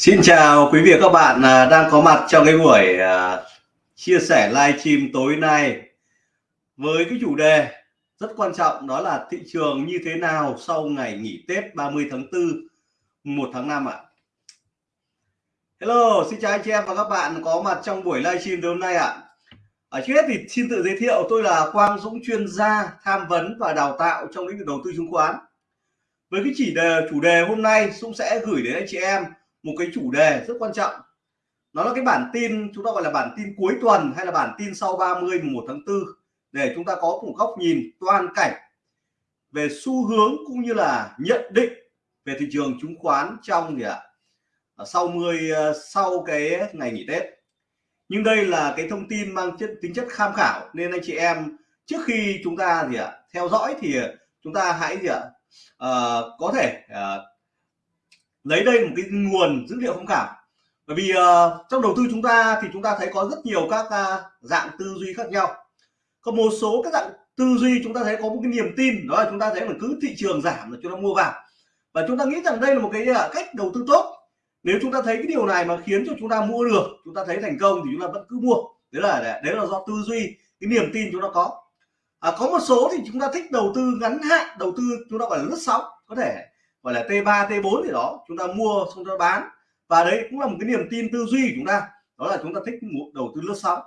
Xin chào quý vị và các bạn à, đang có mặt trong cái buổi à, chia sẻ livestream tối nay với cái chủ đề rất quan trọng đó là thị trường như thế nào sau ngày nghỉ Tết 30 tháng 4 1 tháng 5 ạ. À. Hello, xin chào anh chị em và các bạn có mặt trong buổi livestream tối hôm nay ạ. À. Ở trước hết thì xin tự giới thiệu tôi là Quang Dũng chuyên gia tham vấn và đào tạo trong lĩnh vực đầu tư chứng khoán. Với cái chỉ đề chủ đề hôm nay Dũng sẽ gửi đến anh chị em một cái chủ đề rất quan trọng. Nó là cái bản tin chúng ta gọi là bản tin cuối tuần hay là bản tin sau 30 1 tháng 4 để chúng ta có một góc nhìn toàn cảnh về xu hướng cũng như là nhận định về thị trường chứng khoán trong gì ạ? À, sau 10 ờ, sau cái ngày nghỉ Tết. Nhưng đây là cái thông tin mang chất tính chất tham khảo nên anh chị em trước khi chúng ta gì ạ theo dõi thì chúng ta hãy gì ạ à, có thể à, lấy đây một cái nguồn dữ liệu tham khảo bởi vì uh, trong đầu tư chúng ta thì chúng ta thấy có rất nhiều các uh, dạng tư duy khác nhau có một số các dạng tư duy chúng ta thấy có một cái niềm tin đó là chúng ta thấy là cứ thị trường giảm là chúng ta mua vào và chúng ta nghĩ rằng đây là một cái uh, cách đầu tư tốt nếu chúng ta thấy cái điều này mà khiến cho chúng ta mua được chúng ta thấy thành công thì chúng ta vẫn cứ mua đấy là đấy là do tư duy cái niềm tin chúng ta có à, có một số thì chúng ta thích đầu tư ngắn hạn đầu tư chúng ta gọi là lướt sóng có thể gọi là T3 T4 thì đó chúng ta mua xong ta bán. Và đấy cũng là một cái niềm tin tư duy của chúng ta. Đó là chúng ta thích đầu tư lướt sóng.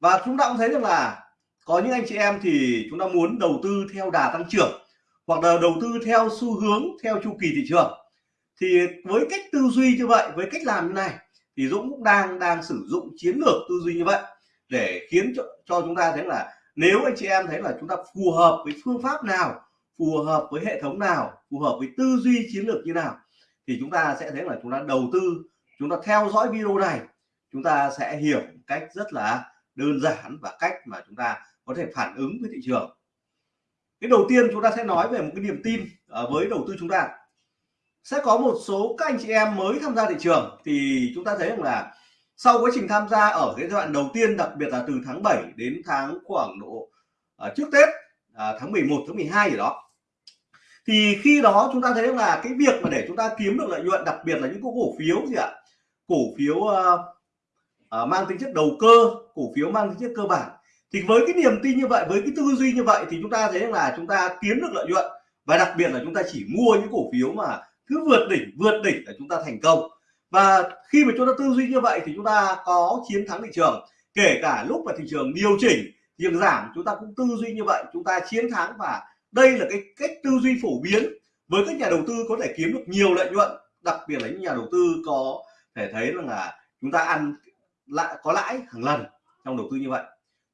Và chúng ta cũng thấy rằng là có những anh chị em thì chúng ta muốn đầu tư theo đà tăng trưởng hoặc là đầu tư theo xu hướng theo chu kỳ thị trường. Thì với cách tư duy như vậy với cách làm như này thì Dũng cũng đang đang sử dụng chiến lược tư duy như vậy để khiến cho, cho chúng ta thấy là nếu anh chị em thấy là chúng ta phù hợp với phương pháp nào phù hợp với hệ thống nào phù hợp với tư duy chiến lược như nào thì chúng ta sẽ thấy là chúng ta đầu tư chúng ta theo dõi video này chúng ta sẽ hiểu cách rất là đơn giản và cách mà chúng ta có thể phản ứng với thị trường. Cái đầu tiên chúng ta sẽ nói về một cái niềm tin ờ, với đầu tư chúng ta. Sẽ có một số các anh chị em mới tham gia thị trường thì chúng ta thấy rằng là sau quá trình tham gia ở cái giai đoạn đầu tiên đặc biệt là từ tháng 7 đến tháng khoảng độ ờ, trước Tết uh, tháng 11 tháng 12 gì đó thì khi đó chúng ta thấy là cái việc mà để chúng ta kiếm được lợi nhuận đặc biệt là những cổ phiếu gì ạ cổ phiếu uh, uh, mang tính chất đầu cơ cổ phiếu mang tính chất cơ bản thì với cái niềm tin như vậy với cái tư duy như vậy thì chúng ta thấy là chúng ta kiếm được lợi nhuận và đặc biệt là chúng ta chỉ mua những cổ phiếu mà cứ vượt đỉnh vượt đỉnh là chúng ta thành công và khi mà chúng ta tư duy như vậy thì chúng ta có chiến thắng thị trường kể cả lúc mà thị trường điều chỉnh việc giảm chúng ta cũng tư duy như vậy chúng ta chiến thắng và đây là cái cách tư duy phổ biến với các nhà đầu tư có thể kiếm được nhiều lợi nhuận đặc biệt là những nhà đầu tư có thể thấy rằng là chúng ta ăn lại có lãi hàng lần trong đầu tư như vậy.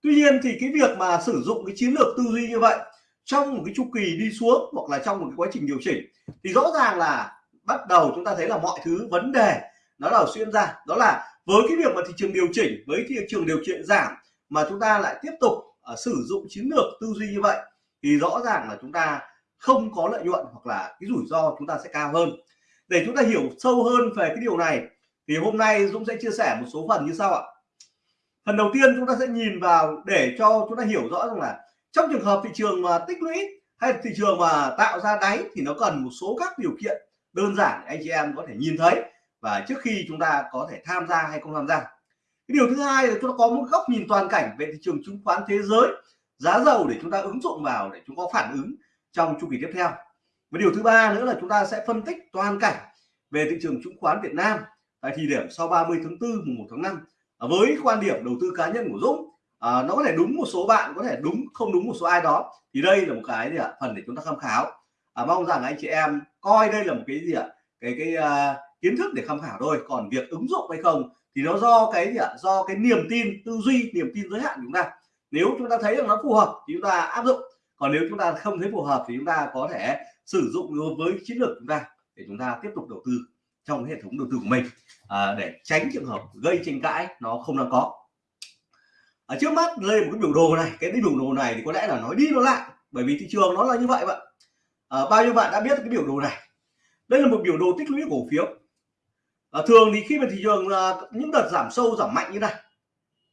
Tuy nhiên thì cái việc mà sử dụng cái chiến lược tư duy như vậy trong một cái chu kỳ đi xuống hoặc là trong một cái quá trình điều chỉnh thì rõ ràng là bắt đầu chúng ta thấy là mọi thứ vấn đề nó là xuyên ra. Đó là với cái việc mà thị trường điều chỉnh với thị trường điều chỉnh giảm mà chúng ta lại tiếp tục uh, sử dụng chiến lược tư duy như vậy thì rõ ràng là chúng ta không có lợi nhuận hoặc là cái rủi ro chúng ta sẽ cao hơn. Để chúng ta hiểu sâu hơn về cái điều này, thì hôm nay Dũng sẽ chia sẻ một số phần như sau ạ. Phần đầu tiên chúng ta sẽ nhìn vào để cho chúng ta hiểu rõ rằng là trong trường hợp thị trường mà tích lũy hay thị trường mà tạo ra đáy thì nó cần một số các điều kiện đơn giản anh chị em có thể nhìn thấy và trước khi chúng ta có thể tham gia hay không tham gia. Cái điều thứ hai là chúng ta có một góc nhìn toàn cảnh về thị trường chứng khoán thế giới giá dầu để chúng ta ứng dụng vào để chúng có phản ứng trong chu kỳ tiếp theo. Và điều thứ ba nữa là chúng ta sẽ phân tích toàn cảnh về thị trường chứng khoán Việt Nam tại thời điểm sau 30 tháng 4 mùng 1 tháng 5 à, với quan điểm đầu tư cá nhân của Dũng à, nó có thể đúng một số bạn có thể đúng không đúng một số ai đó. Thì đây là một cái gì ạ? Phần để chúng ta tham khảo. À, mong rằng anh chị em coi đây là một cái gì ạ? Cái cái uh, kiến thức để tham khảo thôi. Còn việc ứng dụng hay không thì nó do cái gì ạ? Do cái niềm tin tư duy niềm tin giới hạn của chúng ta nếu chúng ta thấy rằng nó phù hợp thì chúng ta áp dụng. Còn nếu chúng ta không thấy phù hợp thì chúng ta có thể sử dụng đối với chiến lược chúng ta để chúng ta tiếp tục đầu tư trong hệ thống đầu tư của mình à, để tránh trường hợp gây tranh cãi nó không đang có. Ở trước mắt đây một cái biểu đồ này cái biểu đồ này thì có lẽ là nói đi nói lại bởi vì thị trường nó là như vậy vậy à, bao nhiêu bạn đã biết cái biểu đồ này? Đây là một biểu đồ tích lũy cổ phiếu. À, thường thì khi mà thị trường à, những đợt giảm sâu giảm mạnh như này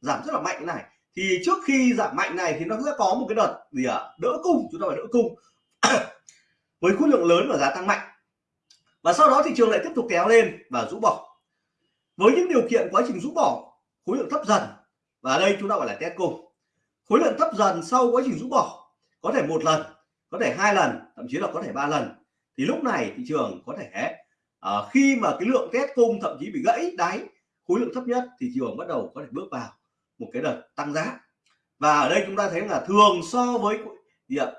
giảm rất là mạnh như này thì trước khi giảm mạnh này thì nó sẽ có một cái đợt gì ạ? À? đỡ cung chúng ta phải đỡ cung. Với khối lượng lớn và giá tăng mạnh. Và sau đó thị trường lại tiếp tục kéo lên và rũ bỏ. Với những điều kiện quá trình rũ bỏ khối lượng thấp dần. Và đây chúng ta gọi là test cung. Khối lượng thấp dần sau quá trình rũ bỏ có thể một lần có thể hai lần thậm chí là có thể ba lần. Thì lúc này thị trường có thể uh, khi mà cái lượng test cung thậm chí bị gãy đáy khối lượng thấp nhất thì thị trường bắt đầu có thể bước vào một cái đợt tăng giá. Và ở đây chúng ta thấy là thường so với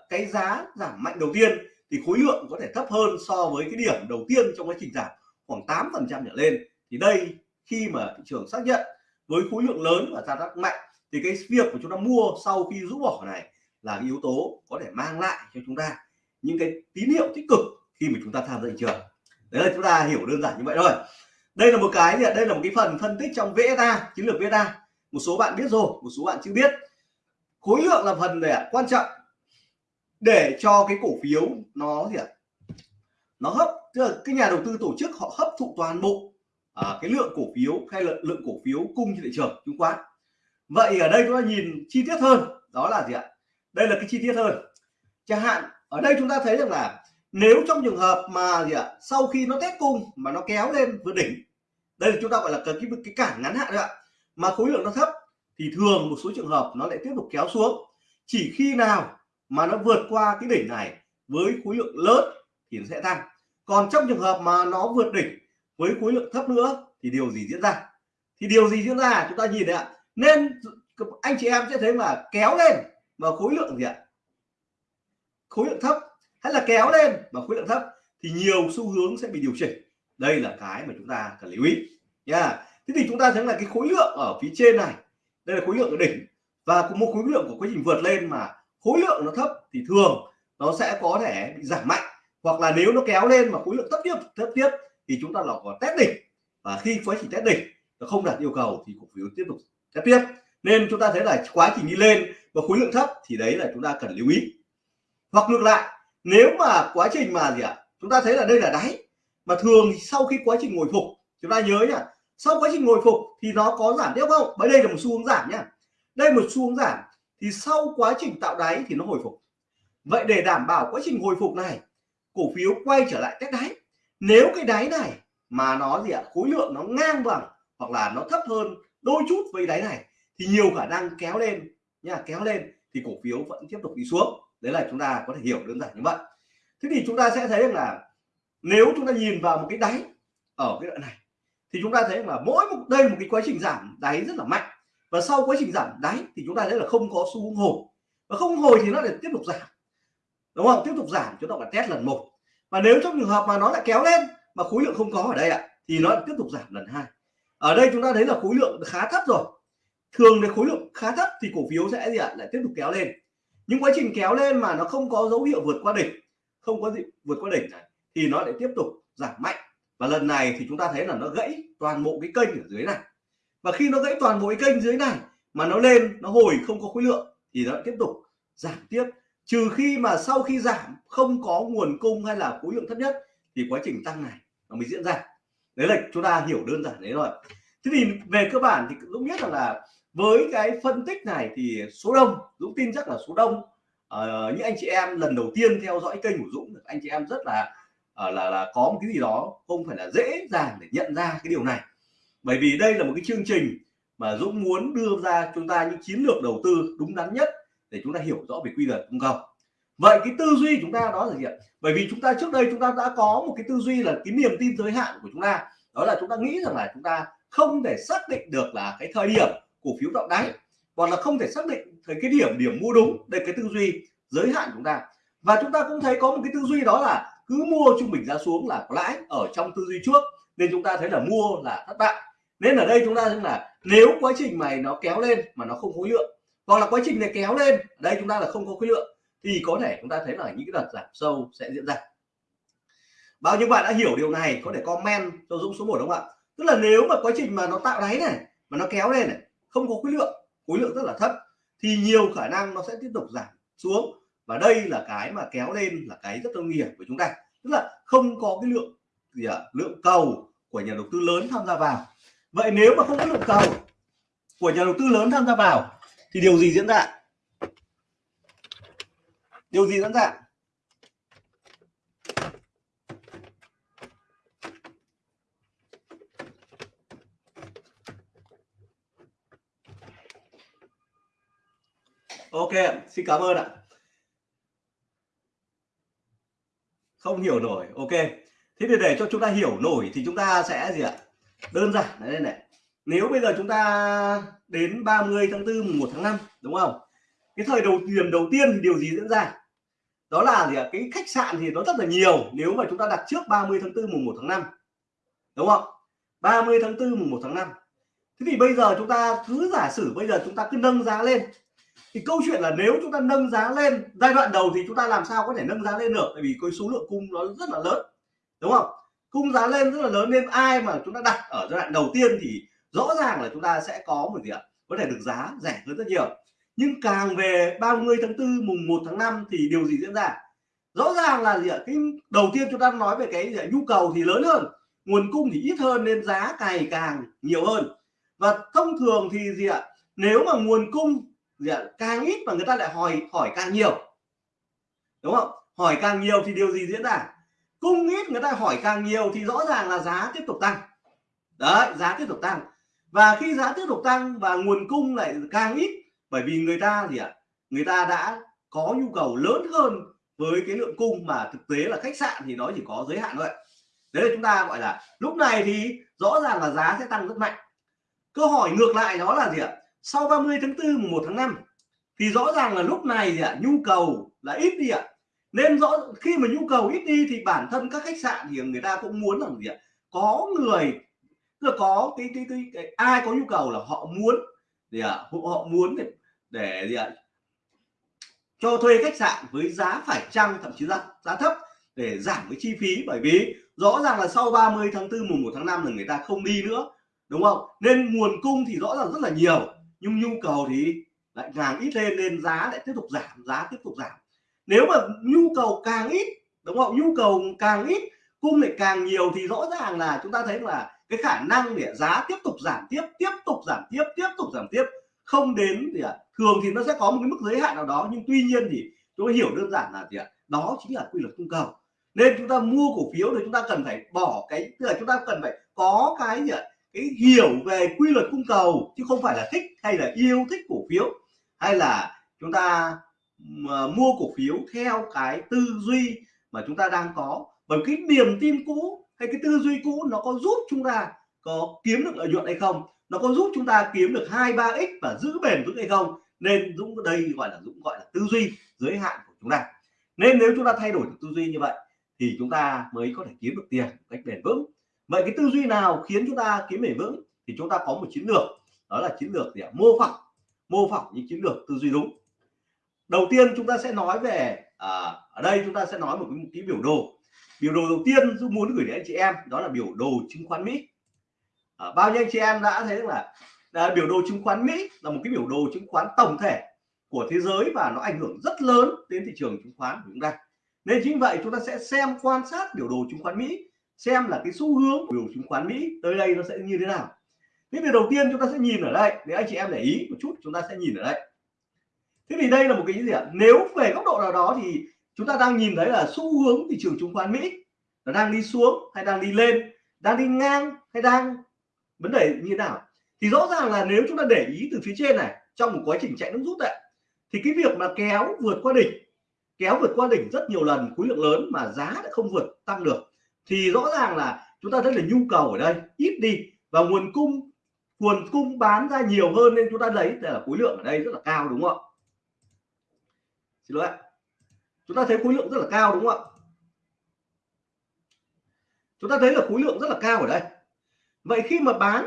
cái giá giảm mạnh đầu tiên thì khối lượng có thể thấp hơn so với cái điểm đầu tiên trong quá trình giảm, khoảng 8 phần trăm trở lên. Thì đây, khi mà thị trường xác nhận với khối lượng lớn và gia tăng mạnh, thì cái việc của chúng ta mua sau khi rũ bỏ này là cái yếu tố có thể mang lại cho chúng ta những cái tín hiệu tích cực khi mà chúng ta tham gia thị trường. Đấy là chúng ta hiểu đơn giản như vậy thôi. Đây là một cái đây là một cái phần phân tích trong VSA chiến lược VSA một số bạn biết rồi một số bạn chưa biết. Khối lượng là phần để quan trọng. Để cho cái cổ phiếu nó gì ạ? Nó hấp tức là cái nhà đầu tư tổ chức họ hấp thụ toàn bộ à, cái lượng cổ phiếu hay là lượng cổ phiếu cung trên thị trường chứng khoán. Vậy ở đây chúng ta nhìn chi tiết hơn đó là gì ạ? Đây là cái chi tiết hơn. Chẳng hạn ở đây chúng ta thấy rằng là nếu trong trường hợp mà gì ạ? Sau khi nó test cung mà nó kéo lên vượt đỉnh đây là chúng ta gọi là cái cái cản ngắn hạn đấy ạ mà khối lượng nó thấp thì thường một số trường hợp nó lại tiếp tục kéo xuống. Chỉ khi nào mà nó vượt qua cái đỉnh này với khối lượng lớn thì nó sẽ tăng. Còn trong trường hợp mà nó vượt đỉnh với khối lượng thấp nữa thì điều gì diễn ra? Thì điều gì diễn ra? Chúng ta nhìn đấy ạ. Nên anh chị em sẽ thấy là kéo lên mà khối lượng gì ạ? Khối lượng thấp hay là kéo lên mà khối lượng thấp thì nhiều xu hướng sẽ bị điều chỉnh. Đây là cái mà chúng ta cần lưu ý nha thế thì chúng ta thấy là cái khối lượng ở phía trên này. Đây là khối lượng ở đỉnh. Và cùng một khối lượng của quá trình vượt lên mà khối lượng nó thấp thì thường nó sẽ có thể bị giảm mạnh. Hoặc là nếu nó kéo lên mà khối lượng thấp tiếp thấp tiếp thì chúng ta là có test đỉnh. Và khi quá trình test đỉnh nó không đạt yêu cầu thì cổ phiếu tiếp tục test tiếp. Nên chúng ta thấy là quá trình đi lên và khối lượng thấp thì đấy là chúng ta cần lưu ý. Hoặc ngược lại, nếu mà quá trình mà gì ạ? Chúng ta thấy là đây là đáy. Mà thường sau khi quá trình hồi phục, chúng ta nhớ nhá sau quá trình hồi phục thì nó có giảm tiếp không? Bởi đây là một xu hướng giảm nhá. Đây một xu hướng giảm. Thì sau quá trình tạo đáy thì nó hồi phục. Vậy để đảm bảo quá trình hồi phục này, cổ phiếu quay trở lại test đáy. Nếu cái đáy này mà nó gì ạ? Khối lượng nó ngang bằng hoặc là nó thấp hơn đôi chút với đáy này thì nhiều khả năng kéo lên nha kéo lên thì cổ phiếu vẫn tiếp tục đi xuống. Đấy là chúng ta có thể hiểu đơn giản như vậy. Thế thì chúng ta sẽ thấy rằng là nếu chúng ta nhìn vào một cái đáy ở cái đoạn này thì chúng ta thấy là mỗi một, đây một cái quá trình giảm đáy rất là mạnh. Và sau quá trình giảm đáy thì chúng ta thấy là không có xu hướng hồi. Và không hồi thì nó lại tiếp tục giảm. Đúng không? Tiếp tục giảm, chúng ta phải test lần một. Và nếu trong trường hợp mà nó lại kéo lên mà khối lượng không có ở đây ạ, thì nó lại tiếp tục giảm lần hai. Ở đây chúng ta thấy là khối lượng khá thấp rồi. Thường thì khối lượng khá thấp thì cổ phiếu sẽ gì ạ? Lại tiếp tục kéo lên. Nhưng quá trình kéo lên mà nó không có dấu hiệu vượt qua đỉnh, không có gì vượt qua đỉnh này, thì nó lại tiếp tục giảm mạnh và lần này thì chúng ta thấy là nó gãy toàn bộ cái kênh ở dưới này. Và khi nó gãy toàn bộ cái kênh dưới này mà nó lên nó hồi không có khối lượng thì nó tiếp tục giảm tiếp. Trừ khi mà sau khi giảm không có nguồn cung hay là khối lượng thấp nhất thì quá trình tăng này nó mới diễn ra. Đấy là chúng ta hiểu đơn giản đấy rồi thế thì về cơ bản thì cũng biết rằng là với cái phân tích này thì số đông Dũng tin chắc là số đông. Uh, những anh chị em lần đầu tiên theo dõi kênh của Dũng anh chị em rất là uh, là là có một cái gì đó không phải là dễ dàng để nhận ra cái điều này. Bởi vì đây là một cái chương trình mà Dũng muốn đưa ra chúng ta những chiến lược đầu tư đúng đắn nhất để chúng ta hiểu rõ về quy luật cung cầu. Vậy cái tư duy chúng ta đó là gì ạ? Bởi vì chúng ta trước đây chúng ta đã có một cái tư duy là cái niềm tin giới hạn của chúng ta. Đó là chúng ta nghĩ rằng là chúng ta không thể xác định được là cái thời điểm cổ phiếu tạo đáy hoặc là không thể xác định thời cái điểm điểm mua đúng đây cái tư duy giới hạn chúng ta. Và chúng ta cũng thấy có một cái tư duy đó là cứ mua trung bình giá xuống là có lãi ở trong tư duy trước, nên chúng ta thấy là mua là thất bại. Nên ở đây chúng ta thấy là nếu quá trình này nó kéo lên mà nó không khối lượng, hoặc là quá trình này kéo lên, đây chúng ta là không có khối lượng, thì có thể chúng ta thấy là những cái đợt giảm sâu sẽ diễn ra. Bao nhiêu bạn đã hiểu điều này có thể comment cho Dũng số 1 đúng không ạ? Tức là nếu mà quá trình mà nó tạo đáy này, mà nó kéo lên này, không có khối lượng khối lượng rất là thấp, thì nhiều khả năng nó sẽ tiếp tục giảm xuống và đây là cái mà kéo lên là cái rất là nguy hiểm của chúng ta. Tức là không có cái lượng gì à, lượng cầu của nhà đầu tư lớn tham gia vào. Vậy nếu mà không có lượng cầu của nhà đầu tư lớn tham gia vào thì điều gì diễn ra? Điều gì diễn ra? Ok xin cảm ơn ạ. Không hiểu nổi. Ok. Thế thì để cho chúng ta hiểu nổi thì chúng ta sẽ gì ạ? Đơn giản. Này đây này. Nếu bây giờ chúng ta đến 30 tháng 4 1 tháng 5 đúng không? Cái thời đầu điểm đầu tiên thì điều gì diễn ra? Đó là gì ạ? Cái khách sạn thì nó rất là nhiều. Nếu mà chúng ta đặt trước 30 tháng 4 mùng 1 tháng 5 đúng không? 30 tháng 4 mùng 1 tháng 5 thế thì bây giờ chúng ta cứ giả sử bây giờ chúng ta cứ nâng giá lên thì câu chuyện là nếu chúng ta nâng giá lên, giai đoạn đầu thì chúng ta làm sao có thể nâng giá lên được? Tại vì cái số lượng cung nó rất là lớn, đúng không? Cung giá lên rất là lớn nên ai mà chúng ta đặt ở giai đoạn đầu tiên thì rõ ràng là chúng ta sẽ có một gì ạ? Có thể được giá rẻ hơn rất nhiều. Nhưng càng về 30 tháng 4 mùng 1 tháng 5 thì điều gì diễn ra? Rõ ràng là gì ạ? Cái đầu tiên chúng ta nói về cái gì ạ? nhu cầu thì lớn hơn, nguồn cung thì ít hơn nên giá ngày càng nhiều hơn. Và thông thường thì gì ạ? Nếu mà nguồn cung Dạ, càng ít mà người ta lại hỏi hỏi càng nhiều. Đúng không? Hỏi càng nhiều thì điều gì diễn ra? Cung ít người ta hỏi càng nhiều thì rõ ràng là giá tiếp tục tăng. Đấy, giá tiếp tục tăng. Và khi giá tiếp tục tăng và nguồn cung lại càng ít, bởi vì người ta gì ạ? Người ta đã có nhu cầu lớn hơn với cái lượng cung mà thực tế là khách sạn thì nó chỉ có giới hạn thôi. Đấy là chúng ta gọi là lúc này thì rõ ràng là giá sẽ tăng rất mạnh. Câu hỏi ngược lại đó là gì ạ? Sau 30 tháng 4 mùng 1 tháng 5 thì rõ ràng là lúc này thì à, nhu cầu là ít đi ạ. À. nên rõ khi mà nhu cầu ít đi thì bản thân các khách sạn thì người ta cũng muốn rằng gì ạ? À, có người là có cái cái, cái, cái ai có nhu cầu là họ muốn gì ạ? Họ muốn để, để gì ạ? Cho thuê khách sạn với giá phải chăng thậm chí giá giá thấp để giảm cái chi phí. Bởi vì rõ ràng là sau 30 tháng 4 mùng 1 tháng 5 là người ta không đi nữa đúng không? Nên nguồn cung thì rõ ràng rất là nhiều nhưng nhu cầu thì lại càng ít lên nên giá lại tiếp tục giảm giá tiếp tục giảm. Nếu mà nhu cầu càng ít đúng không? Nhu cầu càng ít cung lại càng nhiều thì rõ ràng là chúng ta thấy là cái khả năng để giá tiếp tục giảm tiếp tiếp tục giảm tiếp tiếp tục giảm tiếp không đến thì à, thường thì nó sẽ có một cái mức giới hạn nào đó. Nhưng tuy nhiên thì chúng ta hiểu đơn giản là gì ạ? Đó chính là quy luật cung cầu. Nên chúng ta mua cổ phiếu thì chúng ta cần phải bỏ cái tức là chúng ta cần phải có cái gì ạ? Cái hiểu về quy luật cung cầu chứ không phải là thích hay là yêu thích cổ phiếu. Hay là chúng ta mà mua cổ phiếu theo cái tư duy mà chúng ta đang có. Bởi cái niềm tin cũ hay cái tư duy cũ nó có giúp chúng ta có kiếm được lợi nhuận hay không? Nó có giúp chúng ta kiếm được hai, ba x và giữ bền vững hay không? Nên Dũng, đây gọi là Dũng gọi là tư duy giới hạn của chúng ta. Nên nếu chúng ta thay đổi được tư duy như vậy thì chúng ta mới có thể kiếm được tiền một cách bền vững vậy cái tư duy nào khiến chúng ta kiếm bền vững thì chúng ta có một chiến lược đó là chiến lược để mô phỏng mô phỏng những chiến lược tư duy đúng. Đầu tiên chúng ta sẽ nói về à, ở đây chúng ta sẽ nói một cái, một cái biểu đồ. Biểu đồ đầu tiên tôi muốn gửi đến anh chị em đó là biểu đồ chứng khoán Mỹ. À, bao nhiêu anh chị em đã thấy là, là biểu đồ chứng khoán Mỹ là một cái biểu đồ chứng khoán tổng thể của thế giới và nó ảnh hưởng rất lớn đến thị trường chứng khoán của chúng ta. Nên chính vậy chúng ta sẽ xem quan sát biểu đồ chứng khoán Mỹ xem là cái xu hướng của biểu chứng khoán Mỹ tới đây nó sẽ như thế nào. Thế thì đầu tiên chúng ta sẽ nhìn ở đây, để anh chị em để ý một chút, chúng ta sẽ nhìn ở đây. Thế thì đây là một cái gì ạ? Nếu về góc độ nào đó thì chúng ta đang nhìn thấy là xu hướng thị trường chứng khoán Mỹ nó đang đi xuống hay đang đi lên, đang đi ngang hay đang, vấn đề như thế nào? Thì rõ ràng là nếu chúng ta để ý từ phía trên này, trong một quá trình chạy nước rút này thì cái việc mà kéo vượt qua đỉnh, kéo vượt qua đỉnh rất nhiều lần, khối lượng lớn mà giá đã không vượt tăng được thì rõ ràng là chúng ta thấy là nhu cầu ở đây ít đi và nguồn cung nguồn cung bán ra nhiều hơn nên chúng ta lấy là khối lượng ở đây rất là cao, đúng không ạ? Xin lỗi chúng ta thấy khối lượng rất là cao, đúng không ạ? Chúng ta thấy là khối lượng rất là cao ở đây. Vậy khi mà bán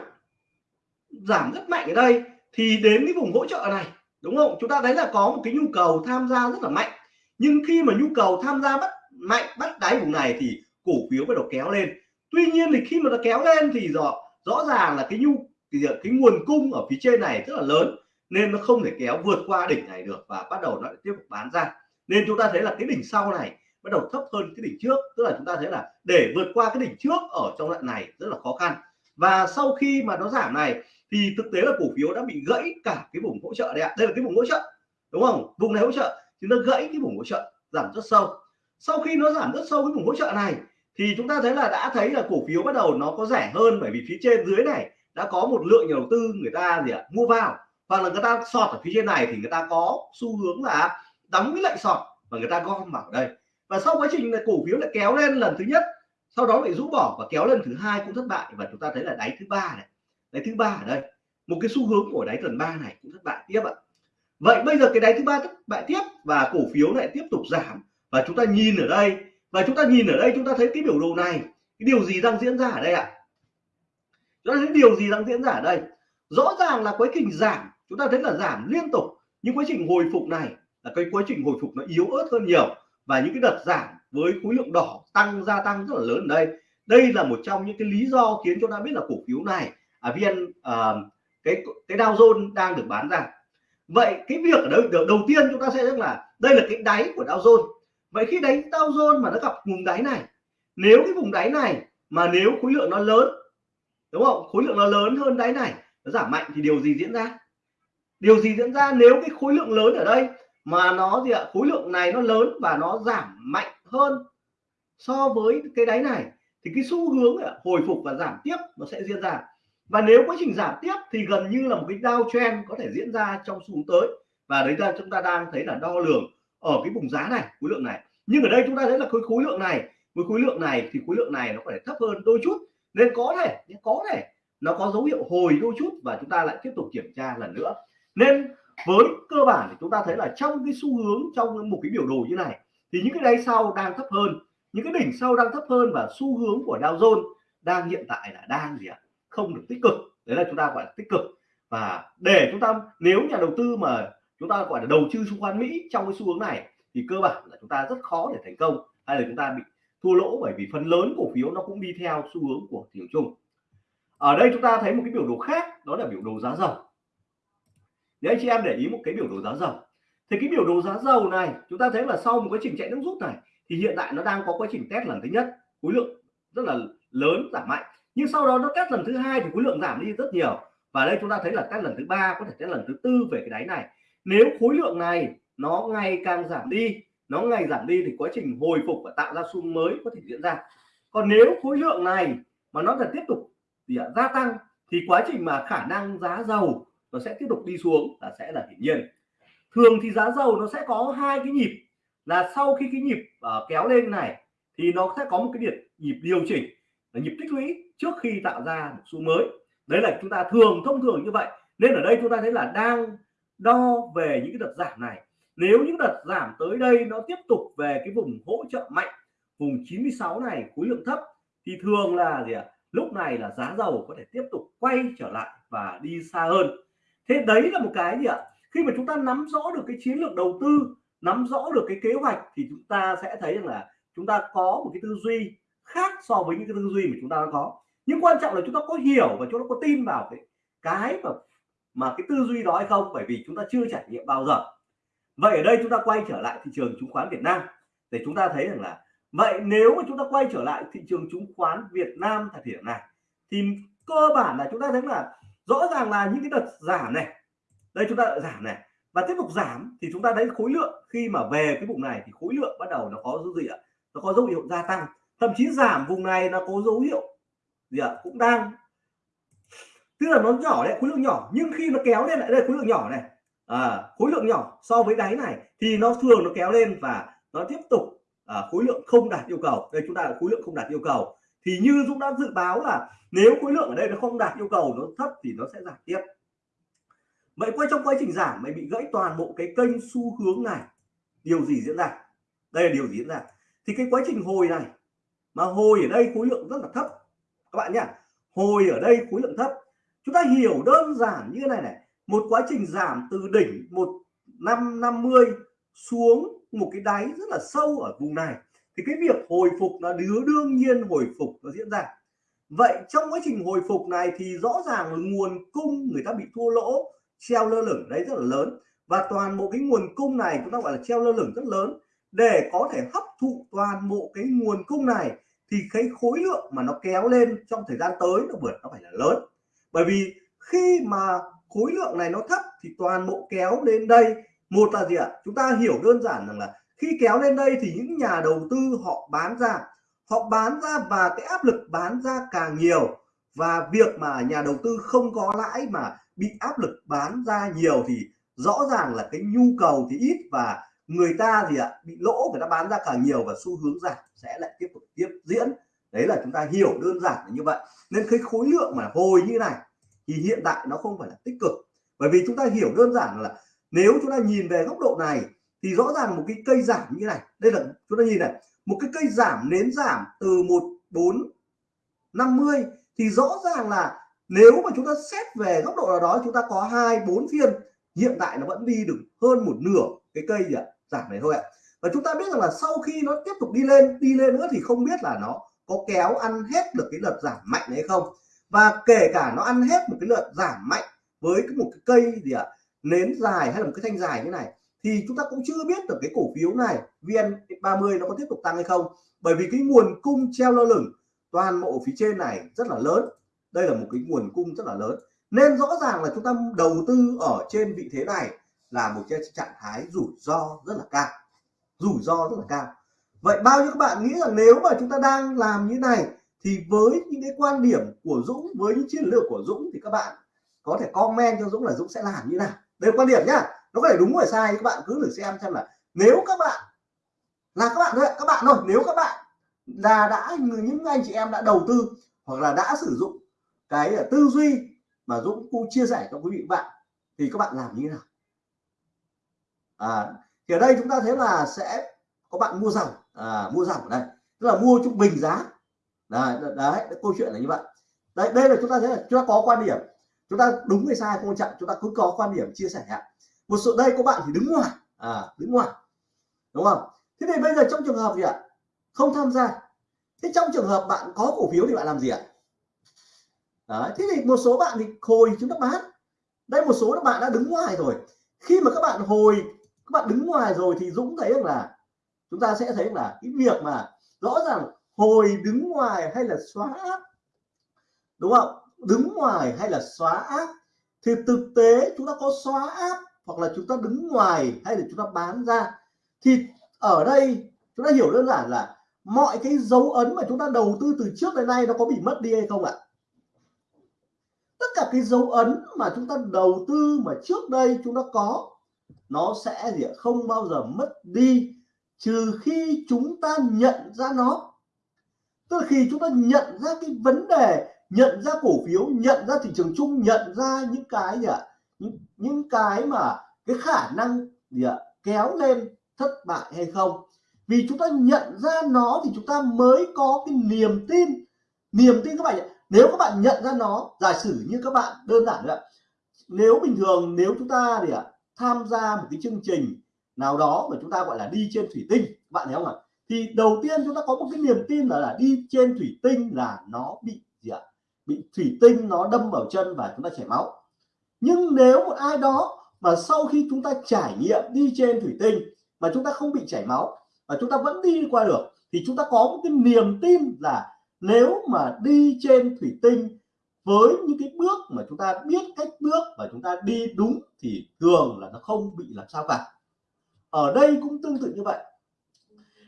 giảm rất mạnh ở đây thì đến cái vùng hỗ trợ này, đúng không? Chúng ta thấy là có một cái nhu cầu tham gia rất là mạnh. Nhưng khi mà nhu cầu tham gia bắt mạnh, bắt đáy vùng này thì cổ phiếu bắt đầu kéo lên. Tuy nhiên thì khi mà nó kéo lên thì rõ rõ ràng là cái nhu thì cái nguồn cung ở phía trên này rất là lớn, nên nó không thể kéo vượt qua đỉnh này được và bắt đầu nó lại tiếp tục bán ra. Nên chúng ta thấy là cái đỉnh sau này bắt đầu thấp hơn cái đỉnh trước, tức là chúng ta thấy là để vượt qua cái đỉnh trước ở trong đoạn này rất là khó khăn. Và sau khi mà nó giảm này thì thực tế là cổ phiếu đã bị gãy cả cái vùng hỗ trợ đây ạ. Đây là cái vùng hỗ trợ, đúng không? Vùng này hỗ trợ thì nó gãy cái vùng hỗ trợ giảm rất sâu. Sau khi nó giảm rất sâu cái vùng hỗ trợ này thì chúng ta thấy là đã thấy là cổ phiếu bắt đầu nó có rẻ hơn bởi vì phía trên dưới này đã có một lượng nhà đầu tư người ta gì ạ, mua vào. Hoặc là người ta sọt ở phía trên này thì người ta có xu hướng là đóng cái lệnh sọt và người ta gom vào đây. Và sau quá trình này cổ phiếu lại kéo lên lần thứ nhất, sau đó lại rũ bỏ và kéo lên thứ hai cũng thất bại. Và chúng ta thấy là đáy thứ ba này, đáy thứ ba ở đây, một cái xu hướng của đáy tuần ba này cũng thất bại tiếp ạ. Vậy bây giờ cái đáy thứ ba thất bại tiếp và cổ phiếu lại tiếp tục giảm. Và chúng ta nhìn ở đây và chúng ta nhìn ở đây chúng ta thấy cái biểu đồ này cái điều gì đang diễn ra ở đây ạ? Chúng ta thấy điều gì đang diễn ra ở đây? Rõ ràng là quá trình giảm chúng ta thấy là giảm liên tục. Nhưng quá trình hồi phục này là cái quá trình hồi phục nó yếu ớt hơn nhiều. Và những cái đợt giảm với khối lượng đỏ tăng gia tăng rất là lớn ở đây. Đây là một trong những cái lý do khiến chúng ta biết là cổ phiếu này à, viên à, cái cái Dow Jones đang được bán ra. Vậy cái việc ở đây đầu, đầu tiên chúng ta sẽ rằng là đây là cái đáy của Dow Jones vậy khi đánh Dow Jones mà nó gặp vùng đáy này, nếu cái vùng đáy này mà nếu khối lượng nó lớn, đúng không? Khối lượng nó lớn hơn đáy này, nó giảm mạnh thì điều gì diễn ra? Điều gì diễn ra nếu cái khối lượng lớn ở đây mà nó gì ạ? Khối lượng này nó lớn và nó giảm mạnh hơn so với cái đáy này, thì cái xu hướng hồi phục và giảm tiếp nó sẽ diễn ra. Và nếu quá trình giảm tiếp thì gần như là một cái downtrend có thể diễn ra trong xu hướng tới. Và đấy là chúng ta đang thấy là đo lường ở cái vùng giá này, khối lượng này nhưng ở đây chúng ta thấy là khối khối lượng này, với khối lượng này thì khối lượng này nó có thể thấp hơn đôi chút. Nên có thể có thể nó có dấu hiệu hồi đôi chút và chúng ta lại tiếp tục kiểm tra lần nữa. Nên với cơ bản thì chúng ta thấy là trong cái xu hướng, trong một cái biểu đồ như này, thì những cái đáy sau đang thấp hơn, những cái đỉnh sau đang thấp hơn và xu hướng của Dow Jones đang hiện tại là đang gì ạ? Không được tích cực. Đấy là chúng ta gọi là tích cực. Và để chúng ta, nếu nhà đầu tư mà chúng ta gọi là đầu tư chứng khoán Mỹ trong cái xu hướng này thì cơ bản là chúng ta rất khó để thành công. Hay là chúng ta bị thua lỗ bởi vì phần lớn cổ phiếu nó cũng đi theo xu hướng của thị trường chung. Ở đây chúng ta thấy một cái biểu đồ khác, đó là biểu đồ giá dầu. Để anh chị em để ý một cái biểu đồ giá dầu. Thì cái biểu đồ giá dầu này, chúng ta thấy là sau một quá trình chạy nước rút này, thì hiện tại nó đang có quá trình test lần thứ nhất. Khối lượng rất là lớn, giảm mạnh. Nhưng sau đó nó test lần thứ hai thì khối lượng giảm đi rất nhiều. Và đây chúng ta thấy là test lần thứ ba, có thể test lần thứ tư về cái đáy này. Nếu khối lượng này nó ngày càng giảm đi nó ngày giảm đi thì quá trình hồi phục và tạo ra xu mới có thể diễn ra. Còn nếu khối lượng này mà nó là tiếp tục thì gia tăng thì quá trình mà khả năng giá dầu nó sẽ tiếp tục đi xuống là sẽ là hiển nhiên. Thường thì giá dầu nó sẽ có hai cái nhịp là sau khi cái nhịp uh, kéo lên này thì nó sẽ có một cái nhịp nhịp điều chỉnh là nhịp tích lũy trước khi tạo ra một xu mới. Đấy là chúng ta thường thông thường như vậy. Nên ở đây chúng ta thấy là đang đo về những cái đợt giảm này nếu những đợt giảm tới đây nó tiếp tục về cái vùng hỗ trợ mạnh, vùng 96 này khối lượng thấp, thì thường là gì ạ? Lúc này là giá dầu có thể tiếp tục quay trở lại và đi xa hơn. Thế đấy là một cái gì ạ? Khi mà chúng ta nắm rõ được cái chiến lược đầu tư, nắm rõ được cái kế hoạch, thì chúng ta sẽ thấy rằng là chúng ta có một cái tư duy khác so với những cái tư duy mà chúng ta đã có. Nhưng quan trọng là chúng ta có hiểu và chúng ta có tin vào cái cái mà mà cái tư duy đó hay không, bởi vì chúng ta chưa trải nghiệm bao giờ vậy ở đây chúng ta quay trở lại thị trường chứng khoán Việt Nam. Để chúng ta thấy rằng là, vậy nếu mà chúng ta quay trở lại thị trường chứng khoán Việt Nam thời điểm này, thì cơ bản là chúng ta thấy là rõ ràng là những cái đợt giảm này, đây chúng ta giảm này. Và tiếp tục giảm thì chúng ta thấy khối lượng khi mà về cái vùng này thì khối lượng bắt đầu nó có dấu gì ạ nó có dấu hiệu gia tăng. Thậm chí giảm vùng này nó có dấu hiệu gì ạ? Cũng đang, tức là nó nhỏ đấy, khối lượng nhỏ. Nhưng khi nó kéo lên lại, đây khối lượng nhỏ này à, khối lượng nhỏ so với đáy này thì nó thường nó kéo lên và nó tiếp tục à, khối lượng không đạt yêu cầu. Đây chúng ta là khối lượng không đạt yêu cầu. Thì như Dũng đã dự báo là nếu khối lượng ở đây nó không đạt yêu cầu nó thấp thì nó sẽ giảm tiếp. Vậy quay trong quá trình giảm mày bị gãy toàn bộ cái kênh xu hướng này. Điều gì diễn ra? Đây là điều gì diễn ra? Thì cái quá trình hồi này mà hồi ở đây khối lượng rất là thấp. Các bạn nhá hồi ở đây khối lượng thấp. Chúng ta hiểu đơn giản như thế này này một quá trình giảm từ đỉnh một năm năm mươi xuống một cái đáy rất là sâu ở vùng này. Thì cái việc hồi phục là đứa đương nhiên hồi phục nó diễn ra. Vậy trong quá trình hồi phục này thì rõ ràng là nguồn cung người ta bị thua lỗ, treo lơ lửng đấy rất là lớn. Và toàn bộ cái nguồn cung này chúng ta gọi là treo lơ lửng rất lớn. Để có thể hấp thụ toàn bộ cái nguồn cung này thì cái khối lượng mà nó kéo lên trong thời gian tới nó vượt, nó phải là lớn. Bởi vì khi mà khối lượng này nó thấp thì toàn bộ kéo lên đây. Một là gì ạ? Chúng ta hiểu đơn giản rằng là khi kéo lên đây thì những nhà đầu tư họ bán ra. Họ bán ra và cái áp lực bán ra càng nhiều. Và việc mà nhà đầu tư không có lãi mà bị áp lực bán ra nhiều thì rõ ràng là cái nhu cầu thì ít và người ta gì ạ? Bị lỗ, người ta bán ra càng nhiều và xu hướng giảm sẽ lại tiếp tục tiếp diễn. Đấy là chúng ta hiểu đơn giản là như vậy. Nên cái khối lượng mà hồi như này thì hiện tại nó không phải là tích cực. Bởi vì chúng ta hiểu đơn giản là nếu chúng ta nhìn về góc độ này, thì rõ ràng một cái cây giảm như này, đây là, chúng ta nhìn này, một cái cây giảm, nến giảm từ một, bốn, năm mươi, thì rõ ràng là nếu mà chúng ta xét về góc độ nào đó, chúng ta có hai, bốn phiên, hiện tại nó vẫn đi được hơn một nửa cái cây gì ạ giảm này thôi ạ. Và chúng ta biết rằng là sau khi nó tiếp tục đi lên đi lên nữa thì không biết là nó có kéo ăn hết được cái đợt giảm mạnh hay không và kể cả nó ăn hết một cái lượt giảm mạnh với một cái cây gì ạ, nến dài hay là một cái thanh dài như này, thì chúng ta cũng chưa biết được cái cổ phiếu này VN30 nó có tiếp tục tăng hay không. Bởi vì cái nguồn cung treo lơ lửng, toàn bộ phía trên này rất là lớn. Đây là một cái nguồn cung rất là lớn. Nên rõ ràng là chúng ta đầu tư ở trên vị thế này là một cái trạng thái rủi ro rất là cao. Rủi ro rất là cao. Vậy bao nhiêu các bạn nghĩ rằng nếu mà chúng ta đang làm như này thì với những cái quan điểm của Dũng với những chiến lược của Dũng thì các bạn có thể comment cho Dũng là Dũng sẽ làm như nào. Đây là quan điểm nhá. Nó có thể đúng hay sai các bạn cứ thử xem xem là nếu các bạn là các bạn thôi các bạn thôi nếu các bạn là đã những anh chị em đã đầu tư hoặc là đã sử dụng cái tư duy mà Dũng cũng chia sẻ cho quý vị bạn thì các bạn làm như thế nào? À, thì ở đây chúng ta thấy là sẽ có bạn mua dòng. À, mua dòng ở đây. Tức là mua trung bình giá đấy, đấy, đấy câu chuyện là như vậy. Đây đây là chúng ta thấy là chúng ta có quan điểm. Chúng ta đúng hay sai không quan trọng chúng ta cứ có quan điểm chia sẻ một số đây có bạn thì đứng ngoài. À đứng ngoài. Đúng không? Thế thì bây giờ trong trường hợp gì ạ? Không tham gia. Thế trong trường hợp bạn có cổ phiếu thì bạn làm gì ạ? Đấy, thế thì một số bạn thì hồi chúng ta bán. Đây một số các bạn đã đứng ngoài rồi. Khi mà các bạn hồi các bạn đứng ngoài rồi thì Dũng thấy rằng là chúng ta sẽ thấy là cái việc mà rõ ràng hồi đứng ngoài hay là xóa áp đúng không? Đứng ngoài hay là xóa áp thì thực tế chúng ta có xóa áp hoặc là chúng ta đứng ngoài hay là chúng ta bán ra. Thì ở đây chúng ta hiểu đơn giản là mọi cái dấu ấn mà chúng ta đầu tư từ trước đến nay nó có bị mất đi hay không ạ? Tất cả cái dấu ấn mà chúng ta đầu tư mà trước đây chúng ta có, nó sẽ gì không bao giờ mất đi, trừ khi chúng ta nhận ra nó tức là khi chúng ta nhận ra cái vấn đề nhận ra cổ phiếu nhận ra thị trường chung nhận ra những cái gì ạ? Những, những cái mà cái khả năng gì ạ? Kéo lên thất bại hay không? Vì chúng ta nhận ra nó thì chúng ta mới có cái niềm tin. Niềm tin các bạn nếu các bạn nhận ra nó giả sử như các bạn đơn giản nữa nếu bình thường nếu chúng ta thì ạ? Tham gia một cái chương trình nào đó mà chúng ta gọi là đi trên thủy tinh bạn thấy không ạ? Thì đầu tiên chúng ta có một cái niềm tin là, là đi trên thủy tinh là nó bị gì ạ? Bị thủy tinh nó đâm vào chân và chúng ta chảy máu. Nhưng nếu một ai đó mà sau khi chúng ta trải nghiệm đi trên thủy tinh mà chúng ta không bị chảy máu và chúng ta vẫn đi qua được thì chúng ta có một cái niềm tin là nếu mà đi trên thủy tinh với những cái bước mà chúng ta biết cách bước và chúng ta đi đúng thì thường là nó không bị làm sao cả. Ở đây cũng tương tự như vậy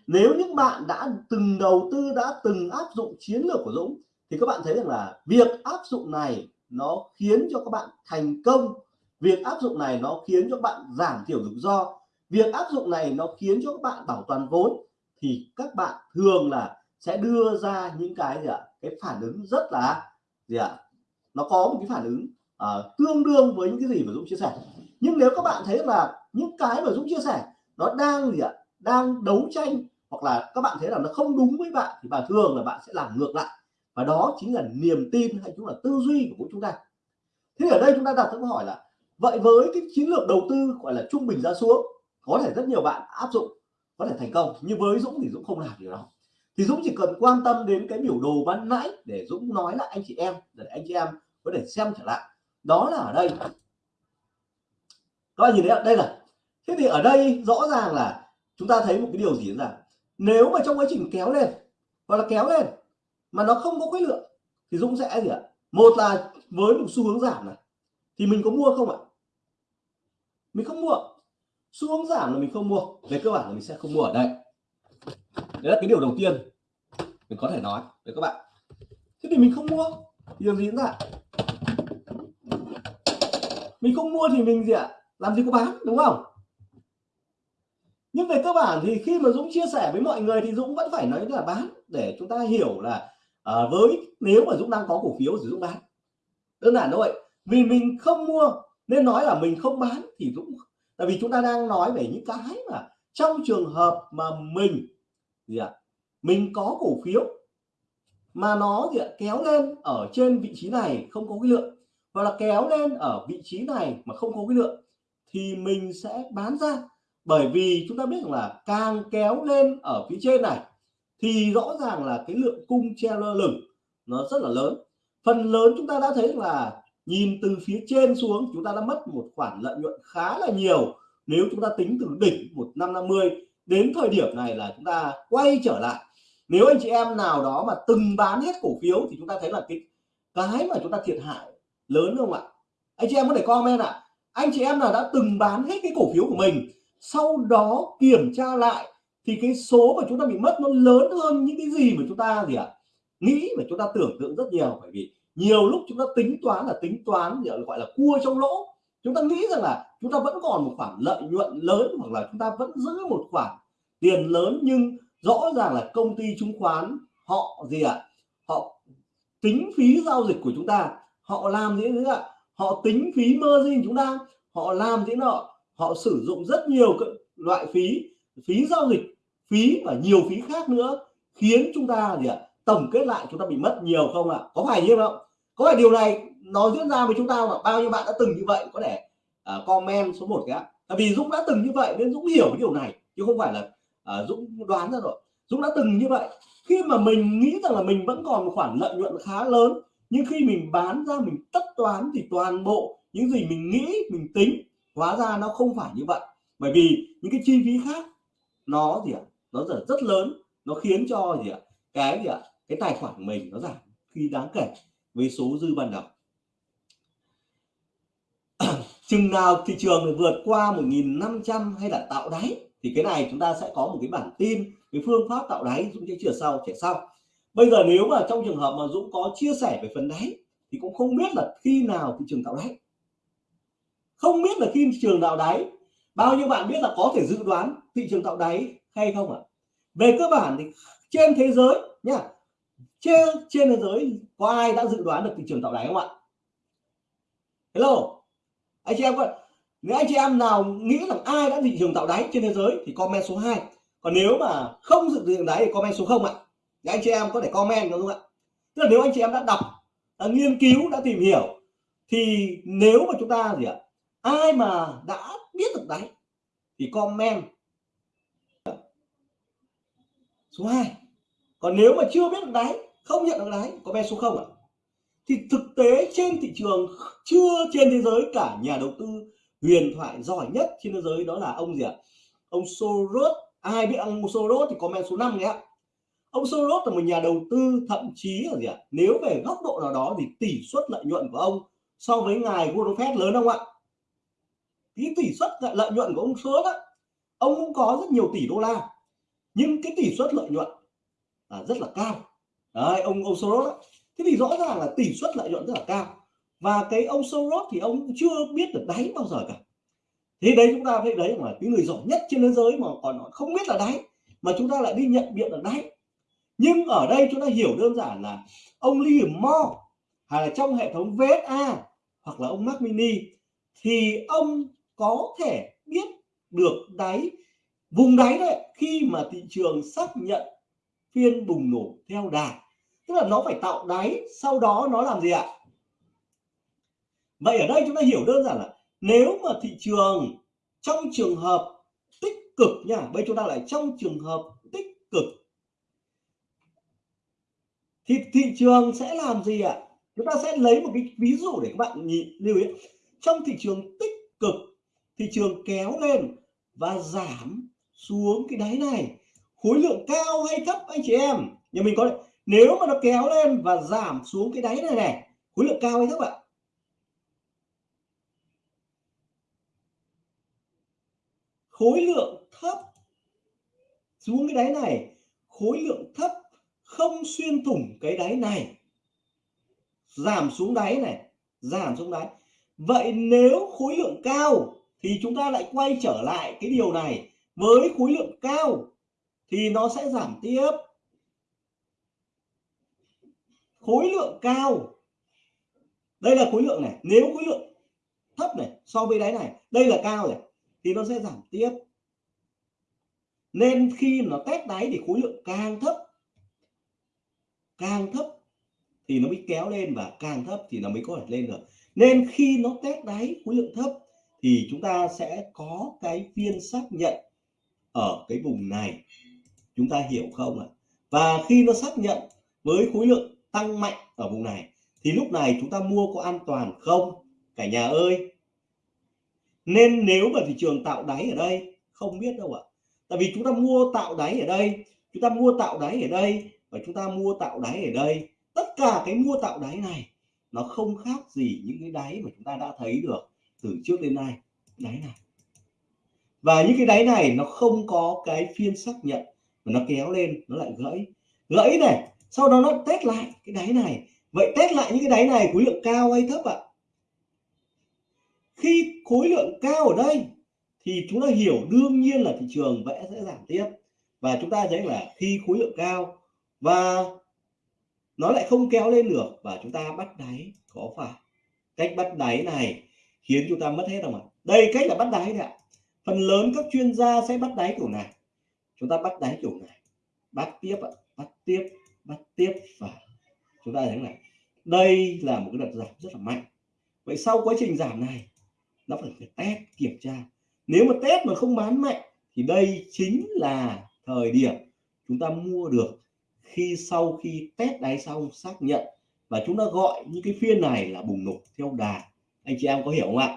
nếu những bạn đã từng đầu tư đã từng áp dụng chiến lược của Dũng thì các bạn thấy rằng là việc áp dụng này nó khiến cho các bạn thành công. Việc áp dụng này nó khiến cho các bạn giảm thiểu rủi ro. Việc áp dụng này nó khiến cho các bạn bảo toàn vốn thì các bạn thường là sẽ đưa ra những cái gì ạ? Cái phản ứng rất là gì ạ? Nó có một cái phản ứng uh, tương đương với những cái gì mà Dũng chia sẻ. Nhưng nếu các bạn thấy là những cái mà Dũng chia sẻ nó đang gì ạ? Đang đấu tranh hoặc là các bạn thấy là nó không đúng với bạn thì bạn thường là bạn sẽ làm ngược lại. Và đó chính là niềm tin hay chúng là tư duy của chúng ta. Thế ở đây chúng ta đặt câu hỏi là, vậy với cái chiến lược đầu tư gọi là trung bình ra xuống, có thể rất nhiều bạn áp dụng, có thể thành công. Nhưng với Dũng thì Dũng không làm điều đó. Thì Dũng chỉ cần quan tâm đến cái biểu đồ ban nãy để Dũng nói là anh chị em, để anh chị em có thể xem trở lại. Đó là ở đây. Các bạn nhìn thấy đây là thế thì ở đây rõ ràng là chúng ta thấy một cái điều gì là nếu mà trong quá trình kéo lên, hoặc là kéo lên mà nó không có khối lượng, thì Dũng sẽ gì ạ? Một là với một xu hướng giảm này, thì mình có mua không ạ? Mình không mua. Xu hướng giảm là mình không mua, về cơ bản là mình sẽ không mua ở đây. Đấy là cái điều đầu tiên mình có thể nói với các bạn. Thế thì mình không mua, thì điều gì nữa ạ mình không mua thì mình gì ạ? Làm gì có bán, đúng không? Nhưng về cơ bản thì khi mà Dũng chia sẻ với mọi người thì Dũng vẫn phải nói là bán để chúng ta hiểu là uh, với nếu mà Dũng đang có cổ phiếu thì Dũng bán. Đơn giản thôi vì mình không mua nên nói là mình không bán thì Dũng tại vì chúng ta đang nói về những cái mà trong trường hợp mà mình gì ạ mình có cổ phiếu mà nó gì ạ kéo lên ở trên vị trí này không có cái lượng hoặc là kéo lên ở vị trí này mà không có cái lượng thì mình sẽ bán ra bởi vì chúng ta biết rằng là càng kéo lên ở phía trên này, thì rõ ràng là cái lượng cung treo lơ lửng nó rất là lớn. Phần lớn chúng ta đã thấy là nhìn từ phía trên xuống, chúng ta đã mất một khoản lợi nhuận khá là nhiều. Nếu chúng ta tính từ đỉnh 1550 đến thời điểm này là chúng ta quay trở lại. Nếu anh chị em nào đó mà từng bán hết cổ phiếu thì chúng ta thấy là cái cái mà chúng ta thiệt hại lớn không ạ? Anh chị em có thể comment ạ. À? anh chị em nào đã từng bán hết cái cổ phiếu của mình sau đó kiểm tra lại thì cái số mà chúng ta bị mất nó lớn hơn những cái gì mà chúng ta gì ạ? À? nghĩ mà chúng ta tưởng tượng rất nhiều, bởi vì nhiều lúc chúng ta tính toán là tính toán gì gọi là cua trong lỗ. Chúng ta nghĩ rằng là chúng ta vẫn còn một khoản lợi nhuận lớn hoặc là chúng ta vẫn giữ một khoản tiền lớn, nhưng rõ ràng là công ty chứng khoán họ gì ạ? À? họ tính phí giao dịch của chúng ta. Họ làm gì nữa ạ? Họ tính phí margin chúng ta. Họ làm thế nọ họ sử dụng rất nhiều loại phí phí giao dịch phí và nhiều phí khác nữa khiến chúng ta gì ạ tổng kết lại chúng ta bị mất nhiều không ạ? Có phải như không? Có phải điều này nó diễn ra với chúng ta mà bao nhiêu bạn đã từng như vậy? Có thể uh, comment số 1 cái tại vì Dũng đã từng như vậy nên Dũng hiểu cái điều này chứ không phải là uh, Dũng đoán ra rồi. Dũng đã từng như vậy. Khi mà mình nghĩ rằng là mình vẫn còn một khoản lợi nhuận khá lớn nhưng khi mình bán ra mình tất toán thì toàn bộ những gì mình nghĩ mình tính hóa ra nó không phải như vậy. Bởi vì những cái chi phí khác nó gì ạ? Nó rất, rất lớn. Nó khiến cho gì ạ? Cái gì ạ? Cái tài khoản của mình nó giảm khi đáng kể với số dư ban đầu. Chừng nào thị trường vượt qua 1.500 hay là tạo đáy thì cái này chúng ta sẽ có một cái bản tin cái phương pháp tạo đáy Dũng sẽ chia sau trẻ sau. Bây giờ nếu mà trong trường hợp mà Dũng có chia sẻ về phần đáy thì cũng không biết là khi nào thị trường tạo đáy không biết là khi thị trường tạo đáy, bao nhiêu bạn biết là có thể dự đoán thị trường tạo đáy hay không ạ? À? về cơ bản thì trên thế giới nhá, trên trên thế giới có ai đã dự đoán được thị trường tạo đáy không ạ? Hello, anh chị em có nếu anh chị em nào nghĩ rằng ai đã thị trường tạo đáy trên thế giới thì comment số 2 còn nếu mà không dự trường đáy thì comment số 0 ạ. Thì anh chị em có thể comment, đúng không ạ? Tức là nếu anh chị em đã đọc, đã nghiên cứu, đã tìm hiểu, thì nếu mà chúng ta gì ạ? Ai mà đã biết được đáy thì comment. Số 2 còn nếu mà chưa biết được đáy không nhận được đáy comment số 0 ạ. Thì thực tế trên thị trường chưa trên thế giới, cả nhà đầu tư huyền thoại giỏi nhất trên thế giới đó là ông gì ạ? Ông Soros. Ai biết ông Soros thì comment số 5 nhé. Ông Soros là một nhà đầu tư thậm chí là gì ạ? Nếu về góc độ nào đó thì tỷ suất lợi nhuận của ông so với ngài Warren Buffett lớn không ạ? Cái tỷ suất lợi nhuận của ông Soros á, ông cũng có rất nhiều tỷ đô la, nhưng cái tỷ suất lợi nhuận là rất là cao. Đấy, ông ông Soros á. Thế thì rõ ràng là tỷ suất lợi nhuận rất là cao. Và cái ông Soros thì ông chưa biết được đáy bao giờ cả. Thế đấy chúng ta thấy đấy mà cái người giỏi nhất trên thế giới mà còn không biết là đáy, mà chúng ta lại đi nhận biện được đáy. Nhưng ở đây chúng ta hiểu đơn giản là ông Liam Moore hay là trong hệ thống VSA hoặc là ông Mac Mini thì ông có thể biết được đáy, vùng đáy đấy, khi mà thị trường xác nhận phiên bùng nổ theo đà. Tức là nó phải tạo đáy, sau đó nó làm gì ạ? Vậy ở đây chúng ta hiểu đơn giản là nếu mà thị trường trong trường hợp tích cực nha, bây chúng ta lại trong trường hợp tích cực, thì thị trường sẽ làm gì ạ? Chúng ta sẽ lấy một cái ví dụ để các bạn nhìn, lưu ý. Trong thị trường tích cực thị trường kéo lên và giảm xuống cái đáy này. Khối lượng cao hay thấp, anh chị em? Nhà mình có nếu mà nó kéo lên và giảm xuống cái đáy này này, khối lượng cao hay thấp ạ? Khối lượng thấp xuống cái đáy này. Khối lượng thấp không xuyên thủng cái đáy này. Giảm xuống đáy này, giảm xuống đáy. Vậy nếu khối lượng cao thì chúng ta lại quay trở lại cái điều này. Với khối lượng cao thì nó sẽ giảm tiếp. Khối lượng cao. Đây là khối lượng này. Nếu khối lượng thấp này so với đáy này, đây là cao này, thì nó sẽ giảm tiếp. Nên khi nó test đáy thì khối lượng càng thấp càng thấp thì nó mới kéo lên và càng thấp thì nó mới có thể lên được. Nên khi nó test đáy khối lượng thấp thì chúng ta sẽ có cái phiên xác nhận ở cái vùng này. Chúng ta hiểu không ạ? Và khi nó xác nhận với khối lượng tăng mạnh ở vùng này, thì lúc này chúng ta mua có an toàn không? Cả nhà ơi! Nên nếu mà thị trường tạo đáy ở đây, không biết đâu ạ. Tại vì chúng ta mua tạo đáy ở đây, chúng ta mua tạo đáy ở đây và chúng ta mua tạo đáy ở đây. Tất cả cái mua tạo đáy này, nó không khác gì những cái đáy mà chúng ta đã thấy được từ trước đến nay. Đáy này. Và những cái đáy này nó không có cái phiên xác nhận, mà nó kéo lên, nó lại gãy. Gãy này, sau đó nó test lại cái đáy này. Vậy test lại những cái đáy này, khối lượng cao hay thấp ạ? Khi khối lượng cao ở đây, thì chúng ta hiểu đương nhiên là thị trường vẽ sẽ giảm tiếp. Và chúng ta thấy là khi khối lượng cao và nó lại không kéo lên được, và chúng ta bắt đáy, có phải. Cách bắt đáy này khiến chúng ta mất hết rồi mà. Đây cách là bắt đáy đấy ạ. Phần lớn các chuyên gia sẽ bắt đáy kiểu này. Chúng ta bắt đáy kiểu này. Bắt tiếp ạ. Bắt tiếp bắt tiếp và chúng ta thấy này. Đây là một cái đợt giảm rất là mạnh. Vậy sau quá trình giảm này nó phải, phải test kiểm tra. Nếu mà test mà không bán mạnh thì đây chính là thời điểm chúng ta mua được khi sau khi test đáy xong xác nhận. Và chúng ta gọi những cái phiên này là bùng nổ theo đà anh chị em có hiểu không ạ?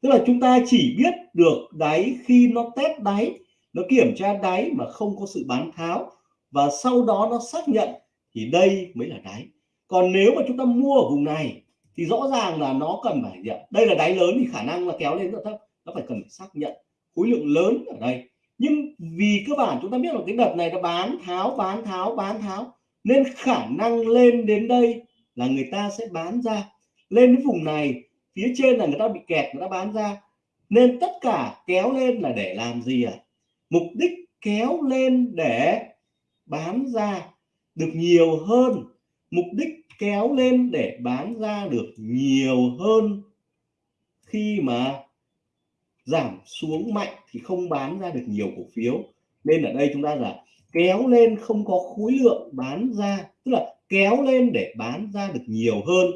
Tức là chúng ta chỉ biết được đáy khi nó test đáy, nó kiểm tra đáy mà không có sự bán tháo và sau đó nó xác nhận thì đây mới là đáy. Còn nếu mà chúng ta mua ở vùng này thì rõ ràng là nó cần phải gì đây là đáy lớn thì khả năng là kéo lên rất thấp, nó phải cần phải xác nhận khối lượng lớn ở đây. Nhưng vì cơ bản chúng ta biết là cái đợt này nó bán tháo bán tháo bán tháo, nên khả năng lên đến đây là người ta sẽ bán ra lên cái vùng này, phía trên là người ta bị kẹt, người ta bán ra. Nên tất cả kéo lên là để làm gì à mục đích kéo lên để bán ra được nhiều hơn. Mục đích kéo lên để bán ra được nhiều hơn khi mà giảm xuống mạnh thì không bán ra được nhiều cổ phiếu. Nên ở đây chúng ta là kéo lên không có khối lượng bán ra, tức là kéo lên để bán ra được nhiều hơn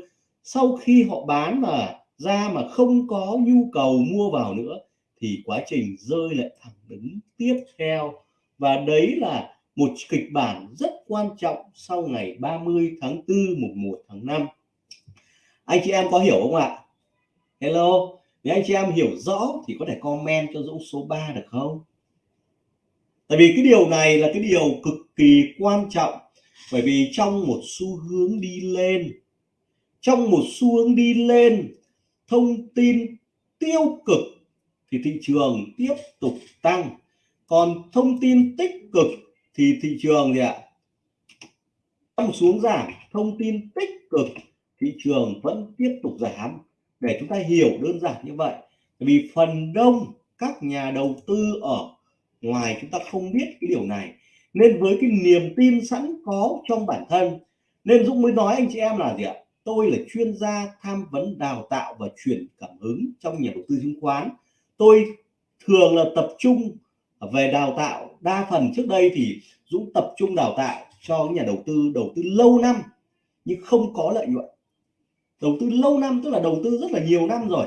sau khi họ bán mà ra mà không có nhu cầu mua vào nữa, thì quá trình rơi lại thẳng đứng tiếp theo. Và đấy là một kịch bản rất quan trọng sau ngày 30 tháng 4 mùng 1 tháng 5 anh chị em có hiểu không ạ? Hello, nếu anh chị em hiểu rõ thì có thể comment cho Dũng số 3 được không? Tại vì cái điều này là cái điều cực kỳ quan trọng, bởi vì trong một xu hướng đi lên trong một xu hướng đi lên, thông tin tiêu cực thì thị trường tiếp tục tăng. Còn thông tin tích cực thì thị trường gì ạ? Trong xuống giảm. Thông tin tích cực, thị trường vẫn tiếp tục giảm. Để chúng ta hiểu đơn giản như vậy vì phần đông các nhà đầu tư ở ngoài chúng ta không biết cái điều này. Nên với cái niềm tin sẵn có trong bản thân, nên Dũng mới nói anh chị em là gì ạ? Tôi là chuyên gia tham vấn đào tạo và truyền cảm hứng trong nhà đầu tư chứng khoán. Tôi thường là tập trung về đào tạo. Đa phần trước đây thì Dũng tập trung đào tạo cho nhà đầu tư đầu tư lâu năm, nhưng không có lợi nhuận. Đầu tư lâu năm, tức là đầu tư rất là nhiều năm rồi,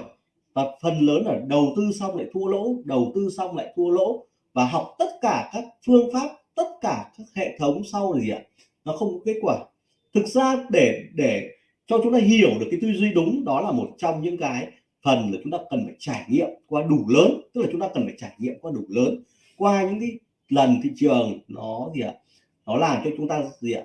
và phần lớn là đầu tư xong lại thua lỗ, đầu tư xong lại thua lỗ, và học tất cả các phương pháp, tất cả các hệ thống sau là gì ạ. Nó không có kết quả. Thực ra để để cho chúng ta hiểu được cái tư duy đúng, đó là một trong những cái phần là chúng ta cần phải trải nghiệm qua đủ lớn, tức là chúng ta cần phải trải nghiệm qua đủ lớn. Qua những cái lần thị trường, nó gì ạ? Nó làm cho chúng ta gì ạ?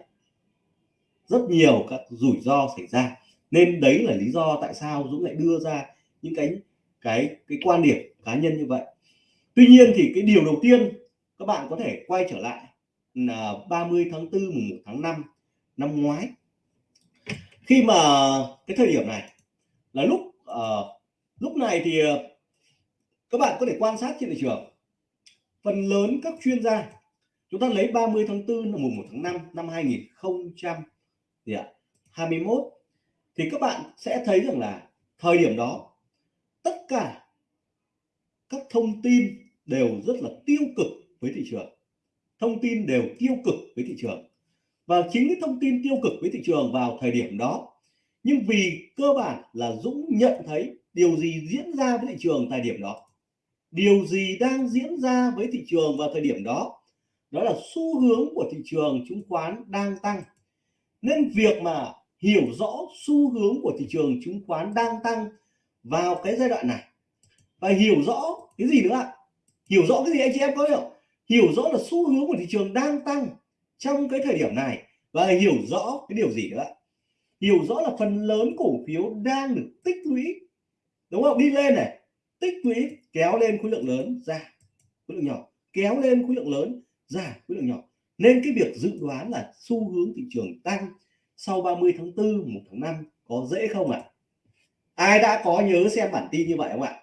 Rất nhiều các rủi ro xảy ra. Nên đấy là lý do tại sao Dũng lại đưa ra những cái cái cái quan điểm cá nhân như vậy. Tuy nhiên thì cái điều đầu tiên các bạn có thể quay trở lại là 30 tháng 4 mùng 1 tháng 5 năm ngoái khi mà cái thời điểm này là lúc uh, lúc này thì ờ, các bạn có thể quan sát trên thị trường. Phần lớn các chuyên gia chúng ta lấy 30 tháng 4 là mùng 1 tháng 5 năm 2021 thì các bạn sẽ thấy rằng là thời điểm đó tất cả các thông tin đều rất là tiêu cực với thị trường. Thông tin đều tiêu cực với thị trường và chính cái thông tin tiêu cực với thị trường vào thời điểm đó. Nhưng vì cơ bản là Dũng nhận thấy điều gì diễn ra với thị trường thời điểm đó. Điều gì đang diễn ra với thị trường vào thời điểm đó đó là xu hướng của thị trường chứng khoán đang tăng. Nên việc mà hiểu rõ xu hướng của thị trường chứng khoán đang tăng vào cái giai đoạn này. Và hiểu rõ cái gì nữa? Ạ hiểu rõ cái gì anh chị em có hiểu? Hiểu rõ là xu hướng của thị trường đang tăng trong cái thời điểm này, và hiểu rõ cái điều gì nữa hiểu rõ là phần lớn cổ phiếu đang được tích lũy, đúng không? Đi lên này, tích lũy, kéo lên khối lượng lớn, ra khối lượng nhỏ. Kéo lên khối lượng lớn, ra khối lượng nhỏ. Nên cái việc dự đoán là xu hướng thị trường tăng sau 30 tháng 4 1 tháng 5 có dễ không ạ? À? ai đã có nhớ xem bản tin như vậy không ạ?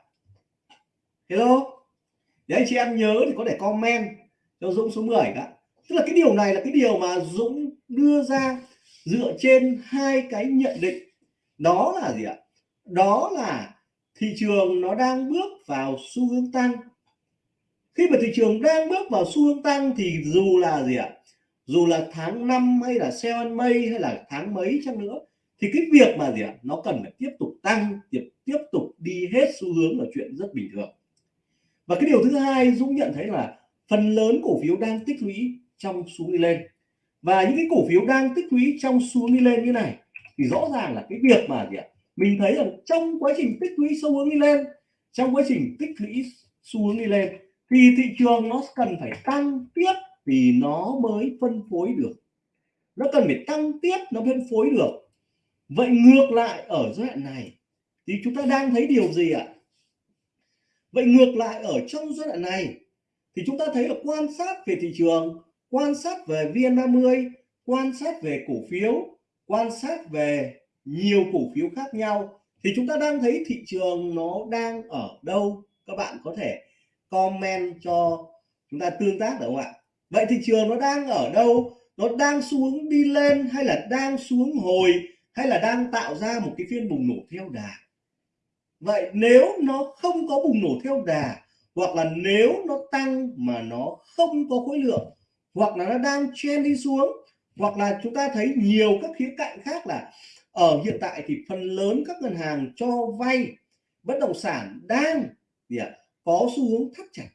Hello? Để anh chị em nhớ thì có thể comment cho Dũng số 10 cả tức là cái điều này là cái điều mà Dũng đưa ra dựa trên hai cái nhận định. Đó là gì ạ? Đó là thị trường nó đang bước vào xu hướng tăng. Khi mà thị trường đang bước vào xu hướng tăng thì dù là gì ạ? Dù là tháng 5 hay là seven mây May hay là tháng mấy chăng nữa, thì cái việc mà gì ạ? Nó cần phải tiếp tục tăng, tiếp tiếp tục đi hết xu hướng là chuyện rất bình thường. Và cái điều thứ hai Dũng nhận thấy là phần lớn cổ phiếu đang tích lũy trong xuống đi lên. Và những cái cổ phiếu đang tích lũy trong xuống đi lên như này thì rõ ràng là cái việc mà gì ạ? Mình thấy rằng trong quá trình tích lũy xu hướng đi lên, trong quá trình tích lũy xu hướng đi lên thì thị trường nó cần phải tăng tiếp thì nó mới phân phối được. Nó cần phải tăng tiếp, nó phân phối được. Vậy ngược lại ở giai đoạn này thì chúng ta đang thấy điều gì ạ? Vậy ngược lại ở trong giai đoạn này thì chúng ta thấy là quan sát về thị trường quan sát về VN30 quan sát về cổ phiếu, quan sát về nhiều cổ phiếu khác nhau, thì chúng ta đang thấy thị trường nó đang ở đâu? Các bạn có thể comment cho chúng ta tương tác được không ạ? Vậy thị trường nó đang ở đâu? Nó đang xuống đi lên hay là đang xuống hồi hay là đang tạo ra một cái phiên bùng nổ theo đà? Vậy nếu nó không có bùng nổ theo đà hoặc là nếu nó tăng mà nó không có khối lượng hoặc là nó đang chen đi xuống, hoặc là chúng ta thấy nhiều các khía cạnh khác là ở hiện tại thì phần lớn các ngân hàng cho vay bất động sản đang gì ạ, có xu hướng thắt chặt.